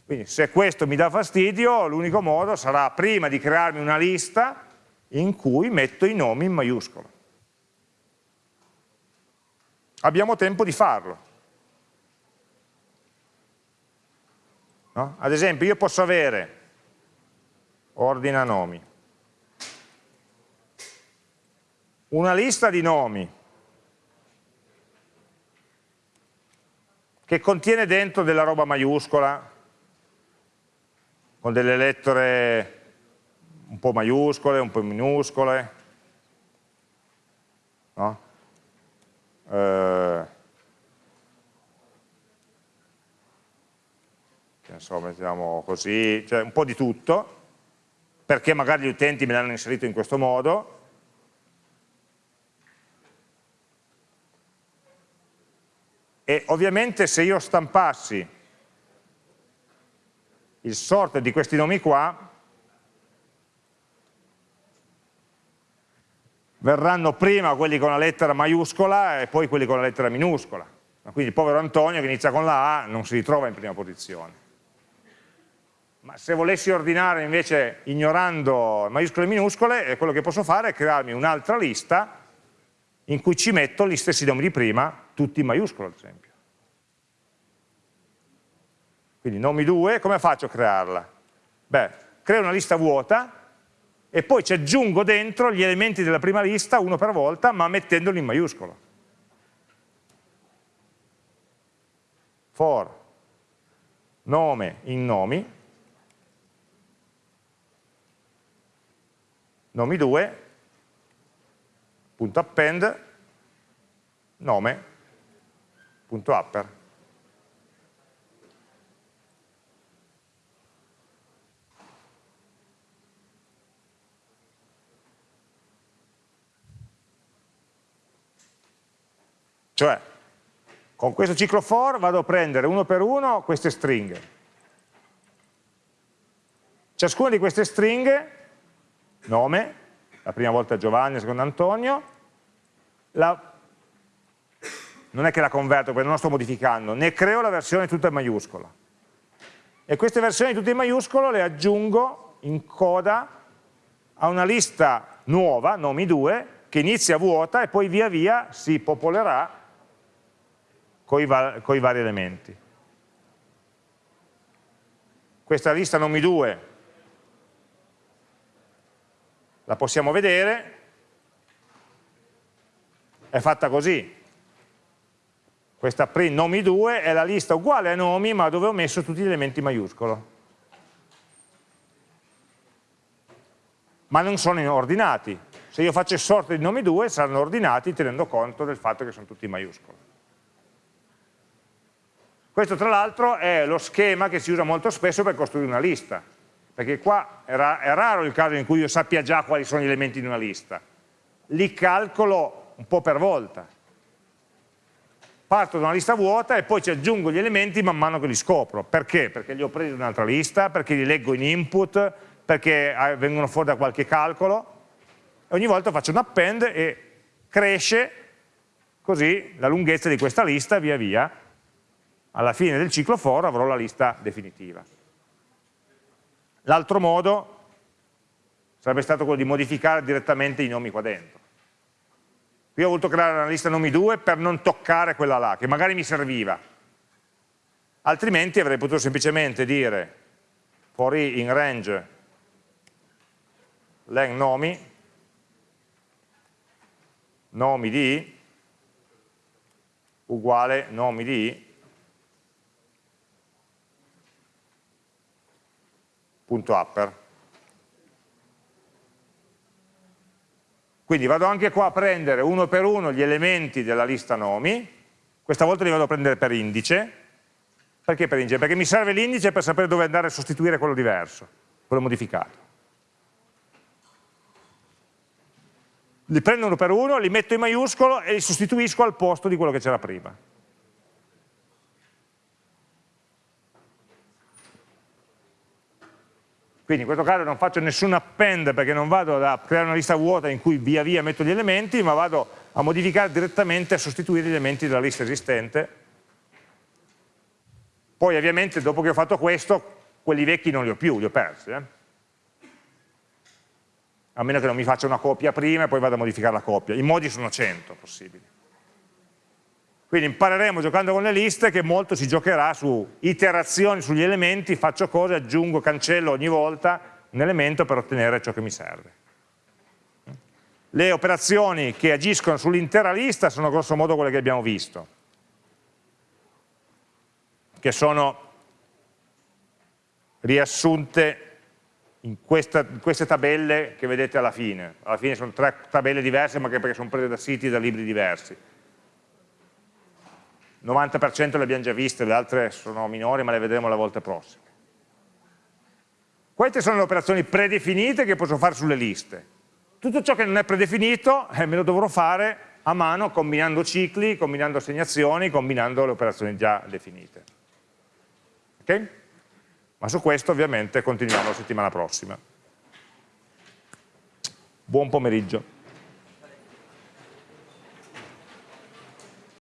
Quindi se questo mi dà fastidio, l'unico modo sarà prima di crearmi una lista in cui metto i nomi in maiuscolo. Abbiamo tempo di farlo. No? Ad esempio io posso avere ordina nomi, una lista di nomi che contiene dentro della roba maiuscola, con delle lettere un po' maiuscole, un po' minuscole, no? eh, che mettiamo così, cioè un po' di tutto, perché magari gli utenti me l'hanno inserito in questo modo, e ovviamente se io stampassi il sort di questi nomi qua, verranno prima quelli con la lettera maiuscola e poi quelli con la lettera minuscola. Quindi il povero Antonio che inizia con la A non si ritrova in prima posizione. Ma se volessi ordinare invece ignorando maiuscole e minuscole, quello che posso fare è crearmi un'altra lista in cui ci metto gli stessi nomi di prima, tutti in maiuscolo ad esempio. Quindi nomi 2, come faccio a crearla? Beh, creo una lista vuota e poi ci aggiungo dentro gli elementi della prima lista uno per volta, ma mettendoli in maiuscolo. For nome in nomi, nomi 2, punto append, nome, punto upper. Cioè, con questo ciclo for vado a prendere uno per uno queste stringhe. Ciascuna di queste stringhe, nome, la prima volta Giovanni, la seconda Antonio, la, non è che la converto perché non la sto modificando, ne creo la versione tutta in maiuscola. E queste versioni tutte in maiuscolo le aggiungo in coda a una lista nuova, nomi 2, che inizia vuota e poi via via si popolerà con i, va i vari elementi. Questa lista nomi 2 la possiamo vedere, è fatta così. Questa print nomi 2 è la lista uguale a nomi ma dove ho messo tutti gli elementi maiuscolo. ma non sono ordinati. Se io faccio sort di nomi 2 saranno ordinati tenendo conto del fatto che sono tutti in maiuscolo. Questo tra l'altro è lo schema che si usa molto spesso per costruire una lista, perché qua è, ra è raro il caso in cui io sappia già quali sono gli elementi di una lista. Li calcolo un po' per volta. Parto da una lista vuota e poi ci aggiungo gli elementi man mano che li scopro. Perché? Perché li ho presi da un'altra lista, perché li leggo in input, perché eh, vengono fuori da qualche calcolo. Ogni volta faccio un append e cresce così la lunghezza di questa lista via via alla fine del ciclo for avrò la lista definitiva. L'altro modo sarebbe stato quello di modificare direttamente i nomi qua dentro. Qui ho voluto creare una lista nomi 2 per non toccare quella là, che magari mi serviva. Altrimenti avrei potuto semplicemente dire for i in range len nomi, nomi di uguale nomi di upper. Quindi vado anche qua a prendere uno per uno gli elementi della lista nomi, questa volta li vado a prendere per indice, perché per indice? Perché mi serve l'indice per sapere dove andare a sostituire quello diverso, quello modificato. Li prendo uno per uno, li metto in maiuscolo e li sostituisco al posto di quello che c'era prima. Quindi in questo caso non faccio nessun append perché non vado a creare una lista vuota in cui via via metto gli elementi, ma vado a modificare direttamente, a sostituire gli elementi della lista esistente. Poi ovviamente dopo che ho fatto questo, quelli vecchi non li ho più, li ho persi. Eh? A meno che non mi faccia una copia prima e poi vado a modificare la copia. I modi sono 100 possibili. Quindi impareremo giocando con le liste che molto si giocherà su iterazioni sugli elementi, faccio cose, aggiungo, cancello ogni volta un elemento per ottenere ciò che mi serve. Le operazioni che agiscono sull'intera lista sono grosso modo quelle che abbiamo visto, che sono riassunte in, questa, in, queste tabelle che vedete alla fine. Alla fine sono tre tabelle diverse ma che perché sono prese da siti e da libri diversi 90% le abbiamo già viste, le altre sono minori ma le vedremo la volta prossima. Queste sono le operazioni predefinite che posso fare sulle liste. Tutto ciò che non è predefinito eh, me lo dovrò fare a mano combinando cicli, combinando assegnazioni, combinando le operazioni già definite. Ok? Ma su questo ovviamente continuiamo la settimana prossima. Buon pomeriggio.